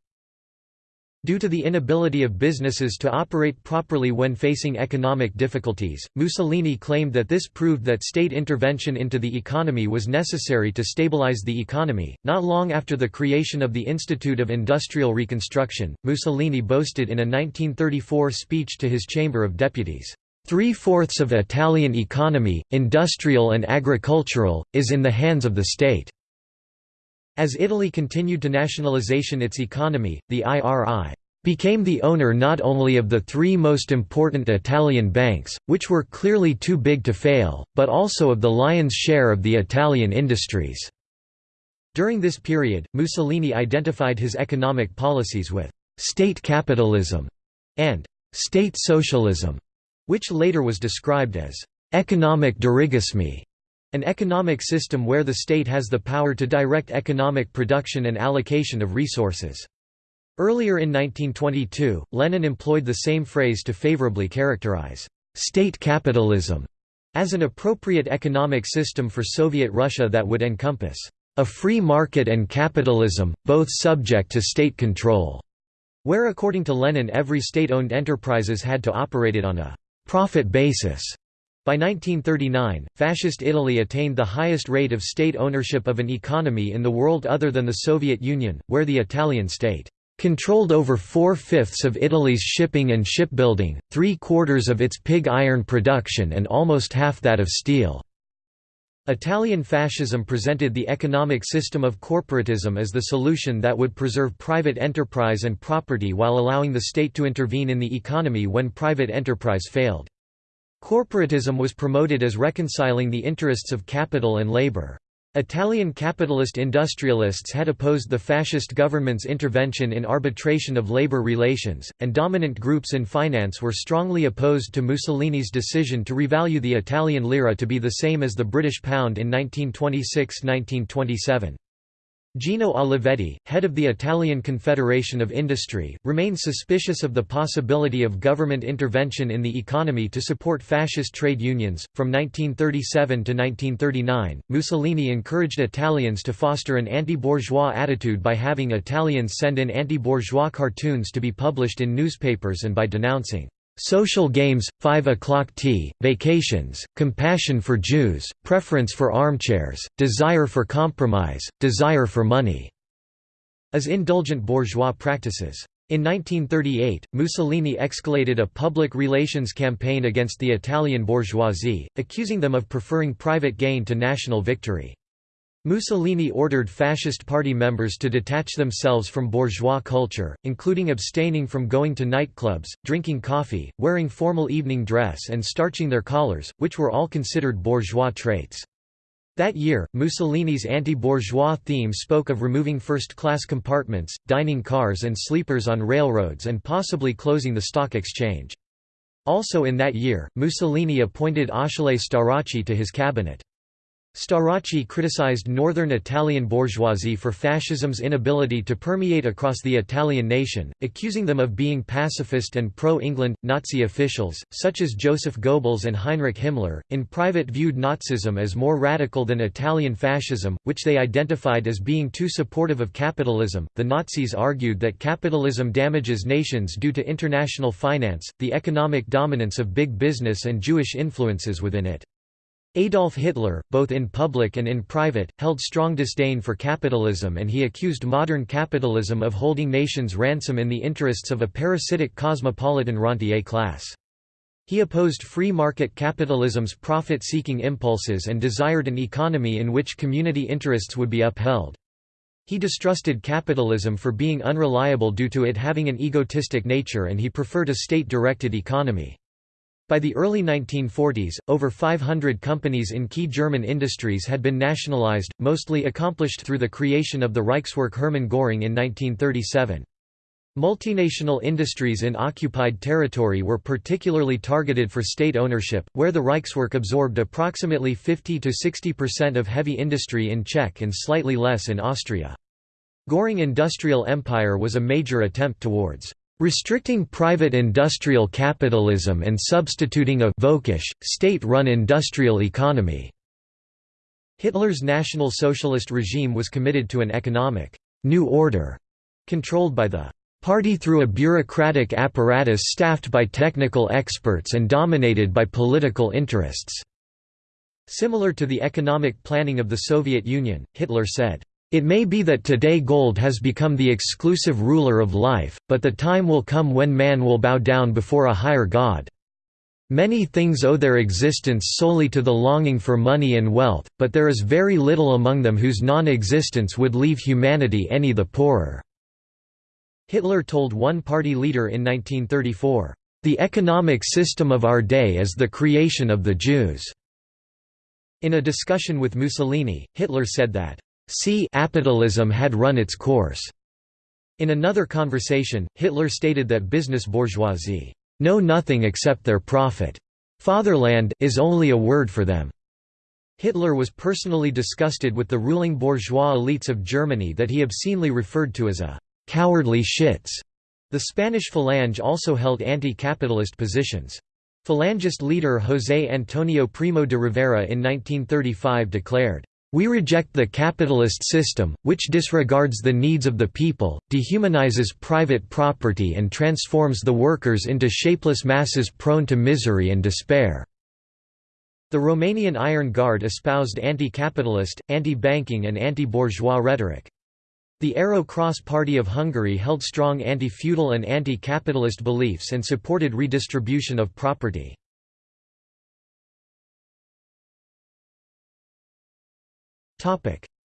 Due to the inability of businesses to operate properly when facing economic difficulties, Mussolini claimed that this proved that state intervention into the economy was necessary to stabilize the economy. Not long after the creation of the Institute of Industrial Reconstruction, Mussolini boasted in a 1934 speech to his Chamber of Deputies, Three-fourths of Italian economy, industrial and agricultural, is in the hands of the state. As Italy continued to nationalization its economy, the IRI became the owner not only of the three most important Italian banks, which were clearly too big to fail, but also of the lion's share of the Italian industries. During this period, Mussolini identified his economic policies with «state capitalism» and «state socialism», which later was described as «economic dirigismo», an economic system where the state has the power to direct economic production and allocation of resources. Earlier in 1922, Lenin employed the same phrase to favorably characterize «state capitalism» as an appropriate economic system for Soviet Russia that would encompass «a free market and capitalism, both subject to state control», where according to Lenin every state-owned enterprises had to operate it on a «profit basis». By 1939, Fascist Italy attained the highest rate of state ownership of an economy in the world other than the Soviet Union, where the Italian state controlled over four-fifths of Italy's shipping and shipbuilding, three-quarters of its pig iron production and almost half that of steel. Italian fascism presented the economic system of corporatism as the solution that would preserve private enterprise and property while allowing the state to intervene in the economy when private enterprise failed. Corporatism was promoted as reconciling the interests of capital and labor. Italian capitalist industrialists had opposed the fascist government's intervention in arbitration of labor relations, and dominant groups in finance were strongly opposed to Mussolini's decision to revalue the Italian lira to be the same as the British pound in 1926–1927. Gino Olivetti, head of the Italian Confederation of Industry, remained suspicious of the possibility of government intervention in the economy to support fascist trade unions. From 1937 to 1939, Mussolini encouraged Italians to foster an anti bourgeois attitude by having Italians send in anti bourgeois cartoons to be published in newspapers and by denouncing Social games, 5 o'clock tea, vacations, compassion for Jews, preference for armchairs, desire for compromise, desire for money", as indulgent bourgeois practices. In 1938, Mussolini escalated a public relations campaign against the Italian bourgeoisie, accusing them of preferring private gain to national victory. Mussolini ordered fascist party members to detach themselves from bourgeois culture, including abstaining from going to nightclubs, drinking coffee, wearing formal evening dress and starching their collars, which were all considered bourgeois traits. That year, Mussolini's anti-bourgeois theme spoke of removing first-class compartments, dining cars and sleepers on railroads and possibly closing the stock exchange. Also in that year, Mussolini appointed Achille Starace to his cabinet. Starace criticized northern Italian bourgeoisie for fascism's inability to permeate across the Italian nation, accusing them of being pacifist and pro-England. Nazi officials, such as Joseph Goebbels and Heinrich Himmler, in private viewed Nazism as more radical than Italian fascism, which they identified as being too supportive of capitalism. The Nazis argued that capitalism damages nations due to international finance, the economic dominance of big business and Jewish influences within it. Adolf Hitler, both in public and in private, held strong disdain for capitalism and he accused modern capitalism of holding nations ransom in the interests of a parasitic cosmopolitan rentier class. He opposed free market capitalism's profit-seeking impulses and desired an economy in which community interests would be upheld. He distrusted capitalism for being unreliable due to it having an egotistic nature and he preferred a state-directed economy. By the early 1940s, over 500 companies in key German industries had been nationalized, mostly accomplished through the creation of the Reichswerk Hermann Göring in 1937. Multinational industries in occupied territory were particularly targeted for state ownership, where the Reichswerk absorbed approximately 50–60% of heavy industry in Czech and slightly less in Austria. Göring Industrial Empire was a major attempt towards restricting private industrial capitalism and substituting a state-run industrial economy. Hitler's National Socialist regime was committed to an economic «new order» controlled by the party through a bureaucratic apparatus staffed by technical experts and dominated by political interests." Similar to the economic planning of the Soviet Union, Hitler said, "...it may be that today gold has become the exclusive ruler of life, but the time will come when man will bow down before a higher god." Many things owe their existence solely to the longing for money and wealth, but there is very little among them whose non-existence would leave humanity any the poorer." Hitler told one party leader in 1934, "...the economic system of our day is the creation of the Jews." In a discussion with Mussolini, Hitler said that, "...see capitalism had run its course." In another conversation, Hitler stated that business bourgeoisie, "...know nothing except their profit. Fatherland, is only a word for them." Hitler was personally disgusted with the ruling bourgeois elites of Germany that he obscenely referred to as a cowardly shits. The Spanish Falange also held anti-capitalist positions. Falangist leader José Antonio Primo de Rivera in 1935 declared, "...we reject the capitalist system, which disregards the needs of the people, dehumanizes private property and transforms the workers into shapeless masses prone to misery and despair." The Romanian Iron Guard espoused anti-capitalist, anti-banking and anti-bourgeois rhetoric. The Arrow Cross Party of Hungary held strong anti-feudal and anti-capitalist beliefs and supported redistribution of property.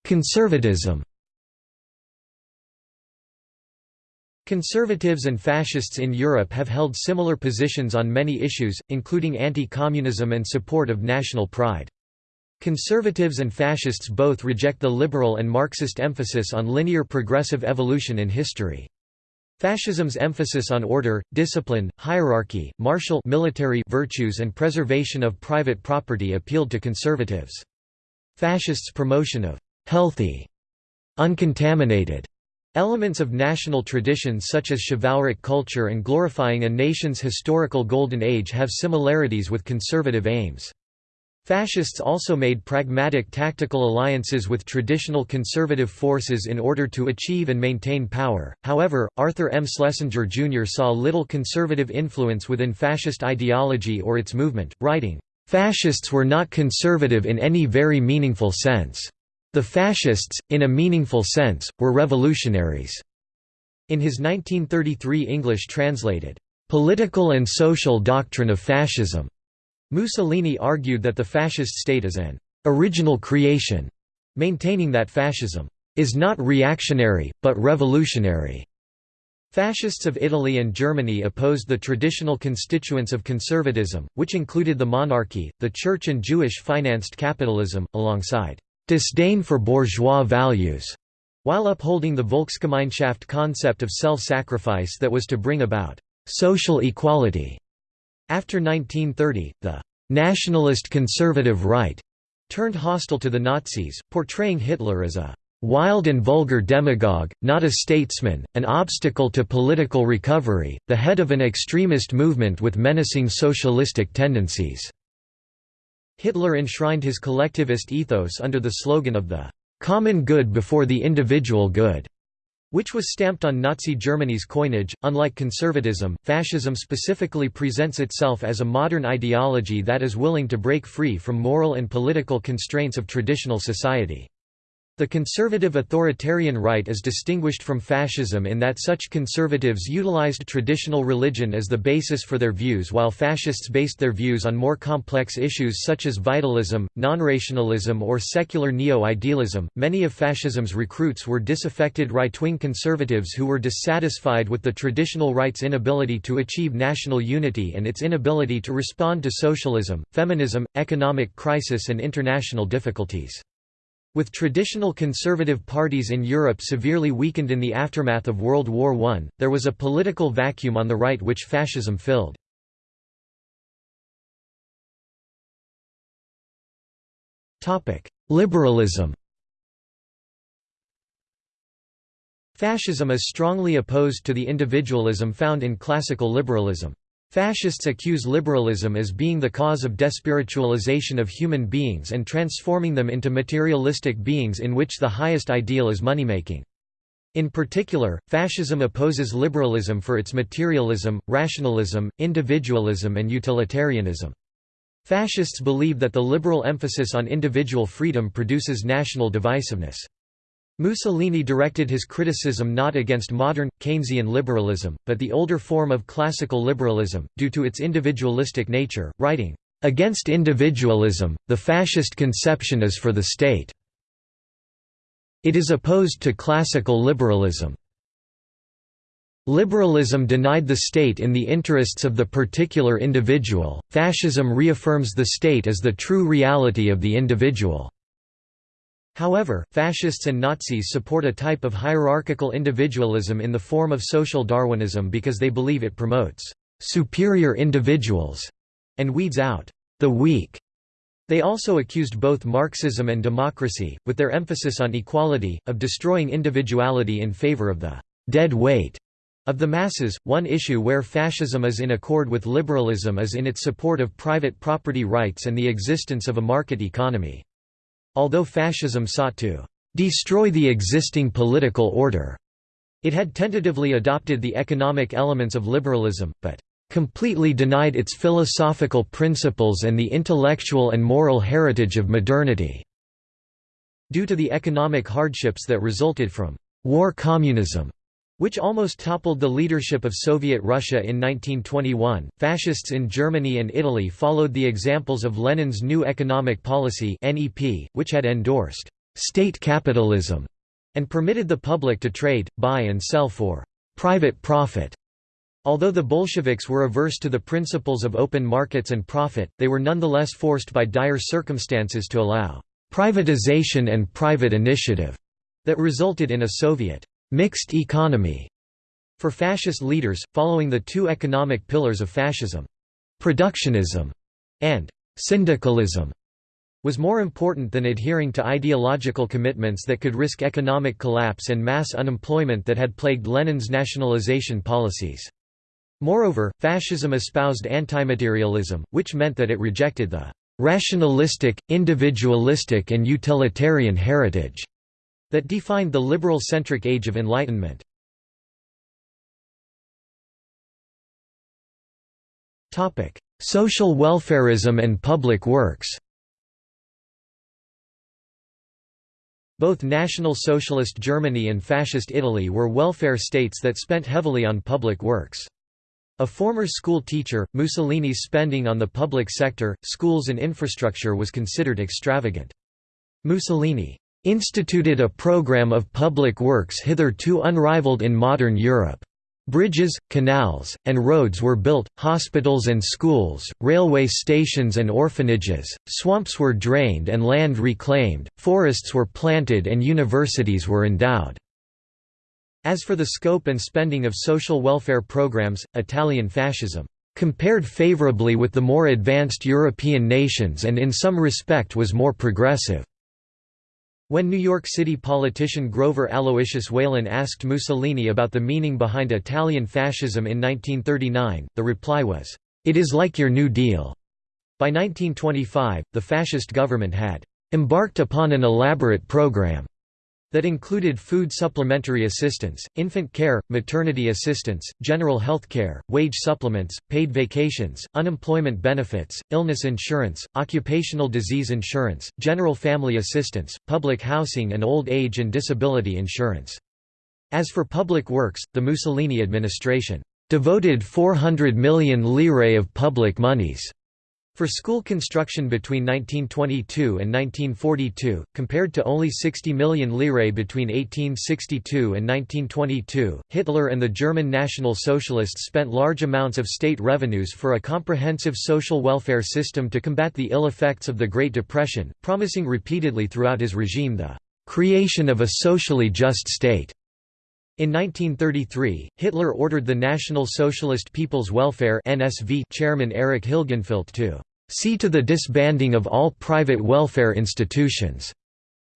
Conservatism Conservatives and fascists in Europe have held similar positions on many issues, including anti-communism and support of national pride. Conservatives and fascists both reject the liberal and Marxist emphasis on linear progressive evolution in history. Fascism's emphasis on order, discipline, hierarchy, martial military virtues and preservation of private property appealed to conservatives. Fascists' promotion of «healthy», uncontaminated elements of national traditions such as chivalric culture and glorifying a nation's historical golden age have similarities with conservative aims. Fascists also made pragmatic tactical alliances with traditional conservative forces in order to achieve and maintain power. However, Arthur M. Schlesinger Jr. saw little conservative influence within fascist ideology or its movement, writing, Fascists were not conservative in any very meaningful sense. The fascists, in a meaningful sense, were revolutionaries. In his 1933 English translated, Political and Social Doctrine of Fascism, Mussolini argued that the fascist state is an original creation, maintaining that fascism is not reactionary, but revolutionary. Fascists of Italy and Germany opposed the traditional constituents of conservatism, which included the monarchy, the church and Jewish-financed capitalism, alongside disdain for bourgeois values, while upholding the Volksgemeinschaft concept of self-sacrifice that was to bring about social equality. After 1930, the «nationalist conservative right» turned hostile to the Nazis, portraying Hitler as a «wild and vulgar demagogue, not a statesman, an obstacle to political recovery, the head of an extremist movement with menacing socialistic tendencies». Hitler enshrined his collectivist ethos under the slogan of the «common good before the individual good» which was stamped on Nazi Germany's coinage. Unlike conservatism, fascism specifically presents itself as a modern ideology that is willing to break free from moral and political constraints of traditional society. The conservative authoritarian right is distinguished from fascism in that such conservatives utilized traditional religion as the basis for their views while fascists based their views on more complex issues such as vitalism, non-rationalism or secular neo-idealism. Many of fascism's recruits were disaffected right-wing conservatives who were dissatisfied with the traditional right's inability to achieve national unity and its inability to respond to socialism, feminism, economic crisis and international difficulties. With traditional conservative parties in Europe severely weakened in the aftermath of World War I, there was a political vacuum on the right which fascism filled. Liberalism Fascism is strongly opposed to the individualism found in classical liberalism. Fascists accuse liberalism as being the cause of despiritualization of human beings and transforming them into materialistic beings in which the highest ideal is moneymaking. In particular, fascism opposes liberalism for its materialism, rationalism, individualism and utilitarianism. Fascists believe that the liberal emphasis on individual freedom produces national divisiveness. Mussolini directed his criticism not against modern, Keynesian liberalism, but the older form of classical liberalism, due to its individualistic nature, writing, "...against individualism, the fascist conception is for the state. It is opposed to classical liberalism. Liberalism denied the state in the interests of the particular individual, fascism reaffirms the state as the true reality of the individual." However, fascists and Nazis support a type of hierarchical individualism in the form of social Darwinism because they believe it promotes «superior individuals» and weeds out «the weak». They also accused both Marxism and democracy, with their emphasis on equality, of destroying individuality in favor of the «dead weight» of the masses. One issue where fascism is in accord with liberalism is in its support of private property rights and the existence of a market economy. Although fascism sought to destroy the existing political order, it had tentatively adopted the economic elements of liberalism, but completely denied its philosophical principles and the intellectual and moral heritage of modernity. Due to the economic hardships that resulted from war communism, which almost toppled the leadership of Soviet Russia in 1921. Fascists in Germany and Italy followed the examples of Lenin's New Economic Policy (NEP), which had endorsed state capitalism and permitted the public to trade, buy and sell for private profit. Although the Bolsheviks were averse to the principles of open markets and profit, they were nonetheless forced by dire circumstances to allow privatization and private initiative that resulted in a Soviet mixed economy for fascist leaders, following the two economic pillars of fascism. Productionism and syndicalism was more important than adhering to ideological commitments that could risk economic collapse and mass unemployment that had plagued Lenin's nationalization policies. Moreover, fascism espoused antimaterialism, which meant that it rejected the rationalistic, individualistic and utilitarian heritage that defined the liberal-centric Age of Enlightenment. Social welfarism and public works Both National Socialist Germany and Fascist Italy were welfare states that spent heavily on public works. A former school teacher, Mussolini's spending on the public sector, schools and infrastructure was considered extravagant. Mussolini instituted a program of public works hitherto unrivaled in modern Europe. Bridges, canals, and roads were built, hospitals and schools, railway stations and orphanages, swamps were drained and land reclaimed, forests were planted and universities were endowed. As for the scope and spending of social welfare programs, Italian fascism compared favorably with the more advanced European nations and in some respect was more progressive. When New York City politician Grover Aloysius Whalen asked Mussolini about the meaning behind Italian fascism in 1939, the reply was, "'It is like your New Deal'". By 1925, the fascist government had "'embarked upon an elaborate program' that included food supplementary assistance, infant care, maternity assistance, general health care, wage supplements, paid vacations, unemployment benefits, illness insurance, occupational disease insurance, general family assistance, public housing and old age and disability insurance. As for public works, the Mussolini administration devoted 400 million lire of public monies for school construction between 1922 and 1942, compared to only 60 million lire between 1862 and 1922, Hitler and the German National Socialists spent large amounts of state revenues for a comprehensive social welfare system to combat the ill effects of the Great Depression, promising repeatedly throughout his regime the creation of a socially just state. In 1933, Hitler ordered the National Socialist People's Welfare (NSV) chairman Erich Hilgenfeldt to see to the disbanding of all private welfare institutions,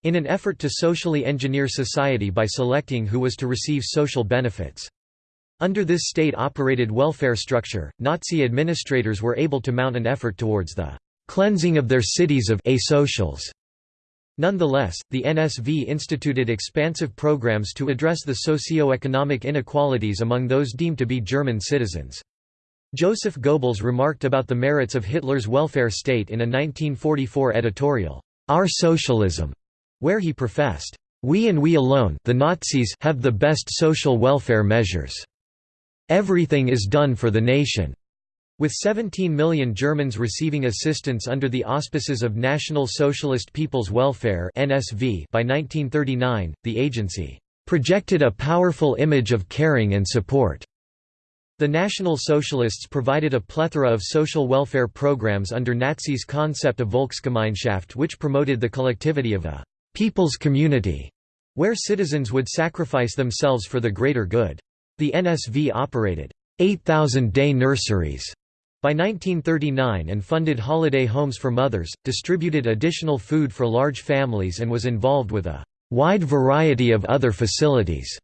in an effort to socially engineer society by selecting who was to receive social benefits. Under this state-operated welfare structure, Nazi administrators were able to mount an effort towards the cleansing of their cities of asocials. Nonetheless, the NSV instituted expansive programs to address the socio-economic inequalities among those deemed to be German citizens. Joseph Goebbels remarked about the merits of Hitler's welfare state in a 1944 editorial, Our Socialism, where he professed, We and we alone the Nazis have the best social welfare measures. Everything is done for the nation. With 17 million Germans receiving assistance under the auspices of National Socialist People's Welfare by 1939, the agency projected a powerful image of caring and support. The National Socialists provided a plethora of social welfare programs under Nazis' concept of Volksgemeinschaft which promoted the collectivity of a «people's community», where citizens would sacrifice themselves for the greater good. The NSV operated 8,000 day nurseries by 1939 and funded holiday homes for mothers, distributed additional food for large families and was involved with a wide variety of other facilities.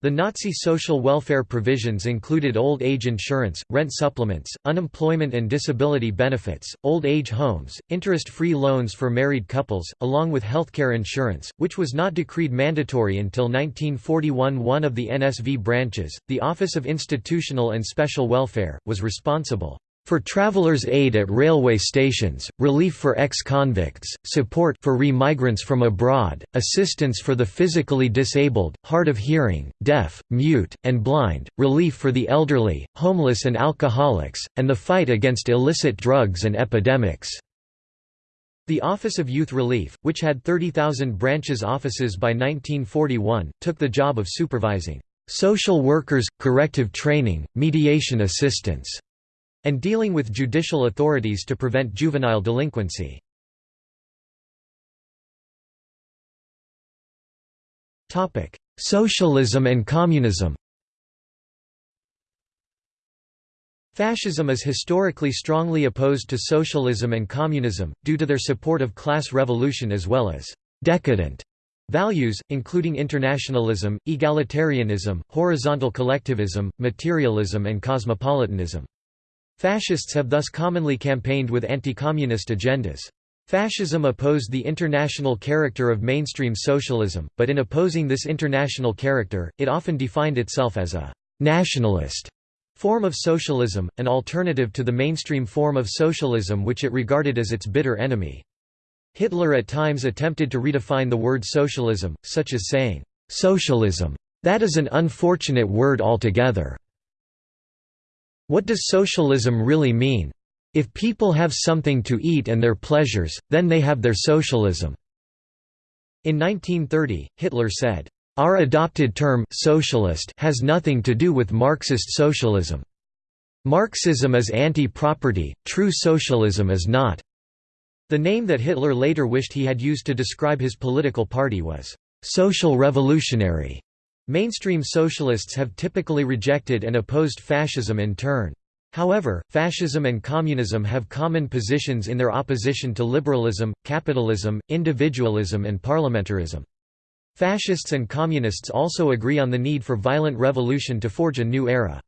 The Nazi social welfare provisions included old age insurance, rent supplements, unemployment and disability benefits, old age homes, interest-free loans for married couples, along with healthcare insurance, which was not decreed mandatory until 1941 One of the NSV branches, the Office of Institutional and Special Welfare, was responsible for travelers' aid at railway stations, relief for ex-convicts, support for re-migrants from abroad, assistance for the physically disabled, hard of hearing, deaf, mute, and blind, relief for the elderly, homeless and alcoholics, and the fight against illicit drugs and epidemics. The Office of Youth Relief, which had 30,000 branches offices by 1941, took the job of supervising social workers, corrective training, mediation assistance and dealing with judicial authorities to prevent juvenile delinquency. Socialism and communism Fascism is historically strongly opposed to socialism and communism, due to their support of class revolution as well as «decadent» values, including internationalism, egalitarianism, horizontal collectivism, materialism and cosmopolitanism. Fascists have thus commonly campaigned with anti-communist agendas. Fascism opposed the international character of mainstream socialism, but in opposing this international character, it often defined itself as a «nationalist» form of socialism, an alternative to the mainstream form of socialism which it regarded as its bitter enemy. Hitler at times attempted to redefine the word socialism, such as saying, "'socialism. That is an unfortunate word altogether. What does socialism really mean? If people have something to eat and their pleasures, then they have their socialism." In 1930, Hitler said, "...our adopted term socialist has nothing to do with Marxist socialism. Marxism is anti-property, true socialism is not." The name that Hitler later wished he had used to describe his political party was, "...social revolutionary." Mainstream socialists have typically rejected and opposed fascism in turn. However, fascism and communism have common positions in their opposition to liberalism, capitalism, individualism and parliamentarism. Fascists and communists also agree on the need for violent revolution to forge a new era.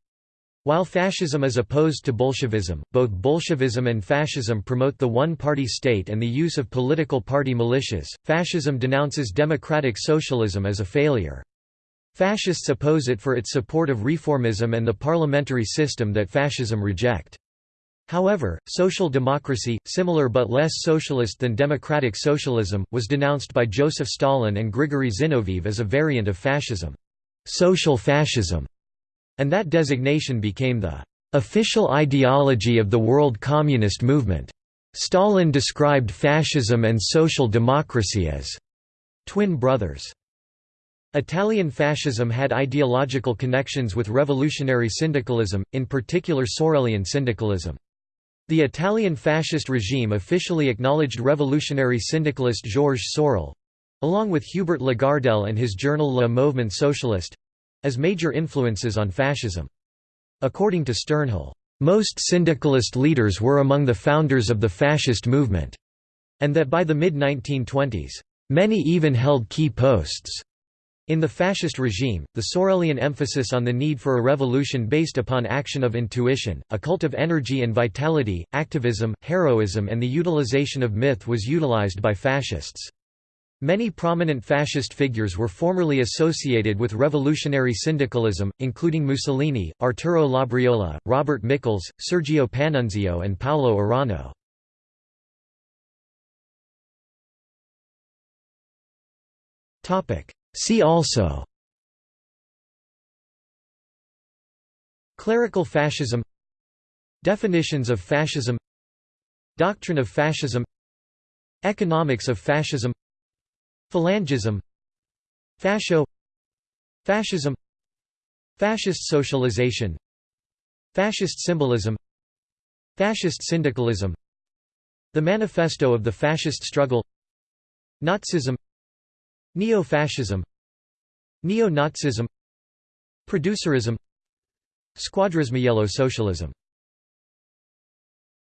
While fascism is opposed to Bolshevism, both Bolshevism and fascism promote the one-party state and the use of political party militias. Fascism denounces democratic socialism as a failure. Fascists oppose it for its support of reformism and the parliamentary system that fascism reject. However, social democracy, similar but less socialist than democratic socialism, was denounced by Joseph Stalin and Grigory Zinoviev as a variant of fascism, social fascism, and that designation became the official ideology of the world communist movement. Stalin described fascism and social democracy as twin brothers. Italian fascism had ideological connections with revolutionary syndicalism, in particular Sorelian syndicalism. The Italian fascist regime officially acknowledged revolutionary syndicalist Georges Sorel—along with Hubert Lagardelle and his journal Le Mouvement Socialiste—as major influences on fascism. According to Sternhell, "...most syndicalist leaders were among the founders of the fascist movement," and that by the mid-1920s, "...many even held key posts." In the fascist regime, the Sorelian emphasis on the need for a revolution based upon action of intuition, a cult of energy and vitality, activism, heroism and the utilization of myth was utilized by fascists. Many prominent fascist figures were formerly associated with revolutionary syndicalism, including Mussolini, Arturo Labriola, Robert Michels, Sergio Panunzio and Paolo Orano. See also Clerical fascism Definitions of fascism Doctrine of fascism Economics of fascism Phalangism Fascio Fascism Fascist socialization Fascist symbolism Fascist syndicalism The Manifesto of the Fascist Struggle Nazism Neo-fascism Neo-Nazism Producerism Squadrismo socialism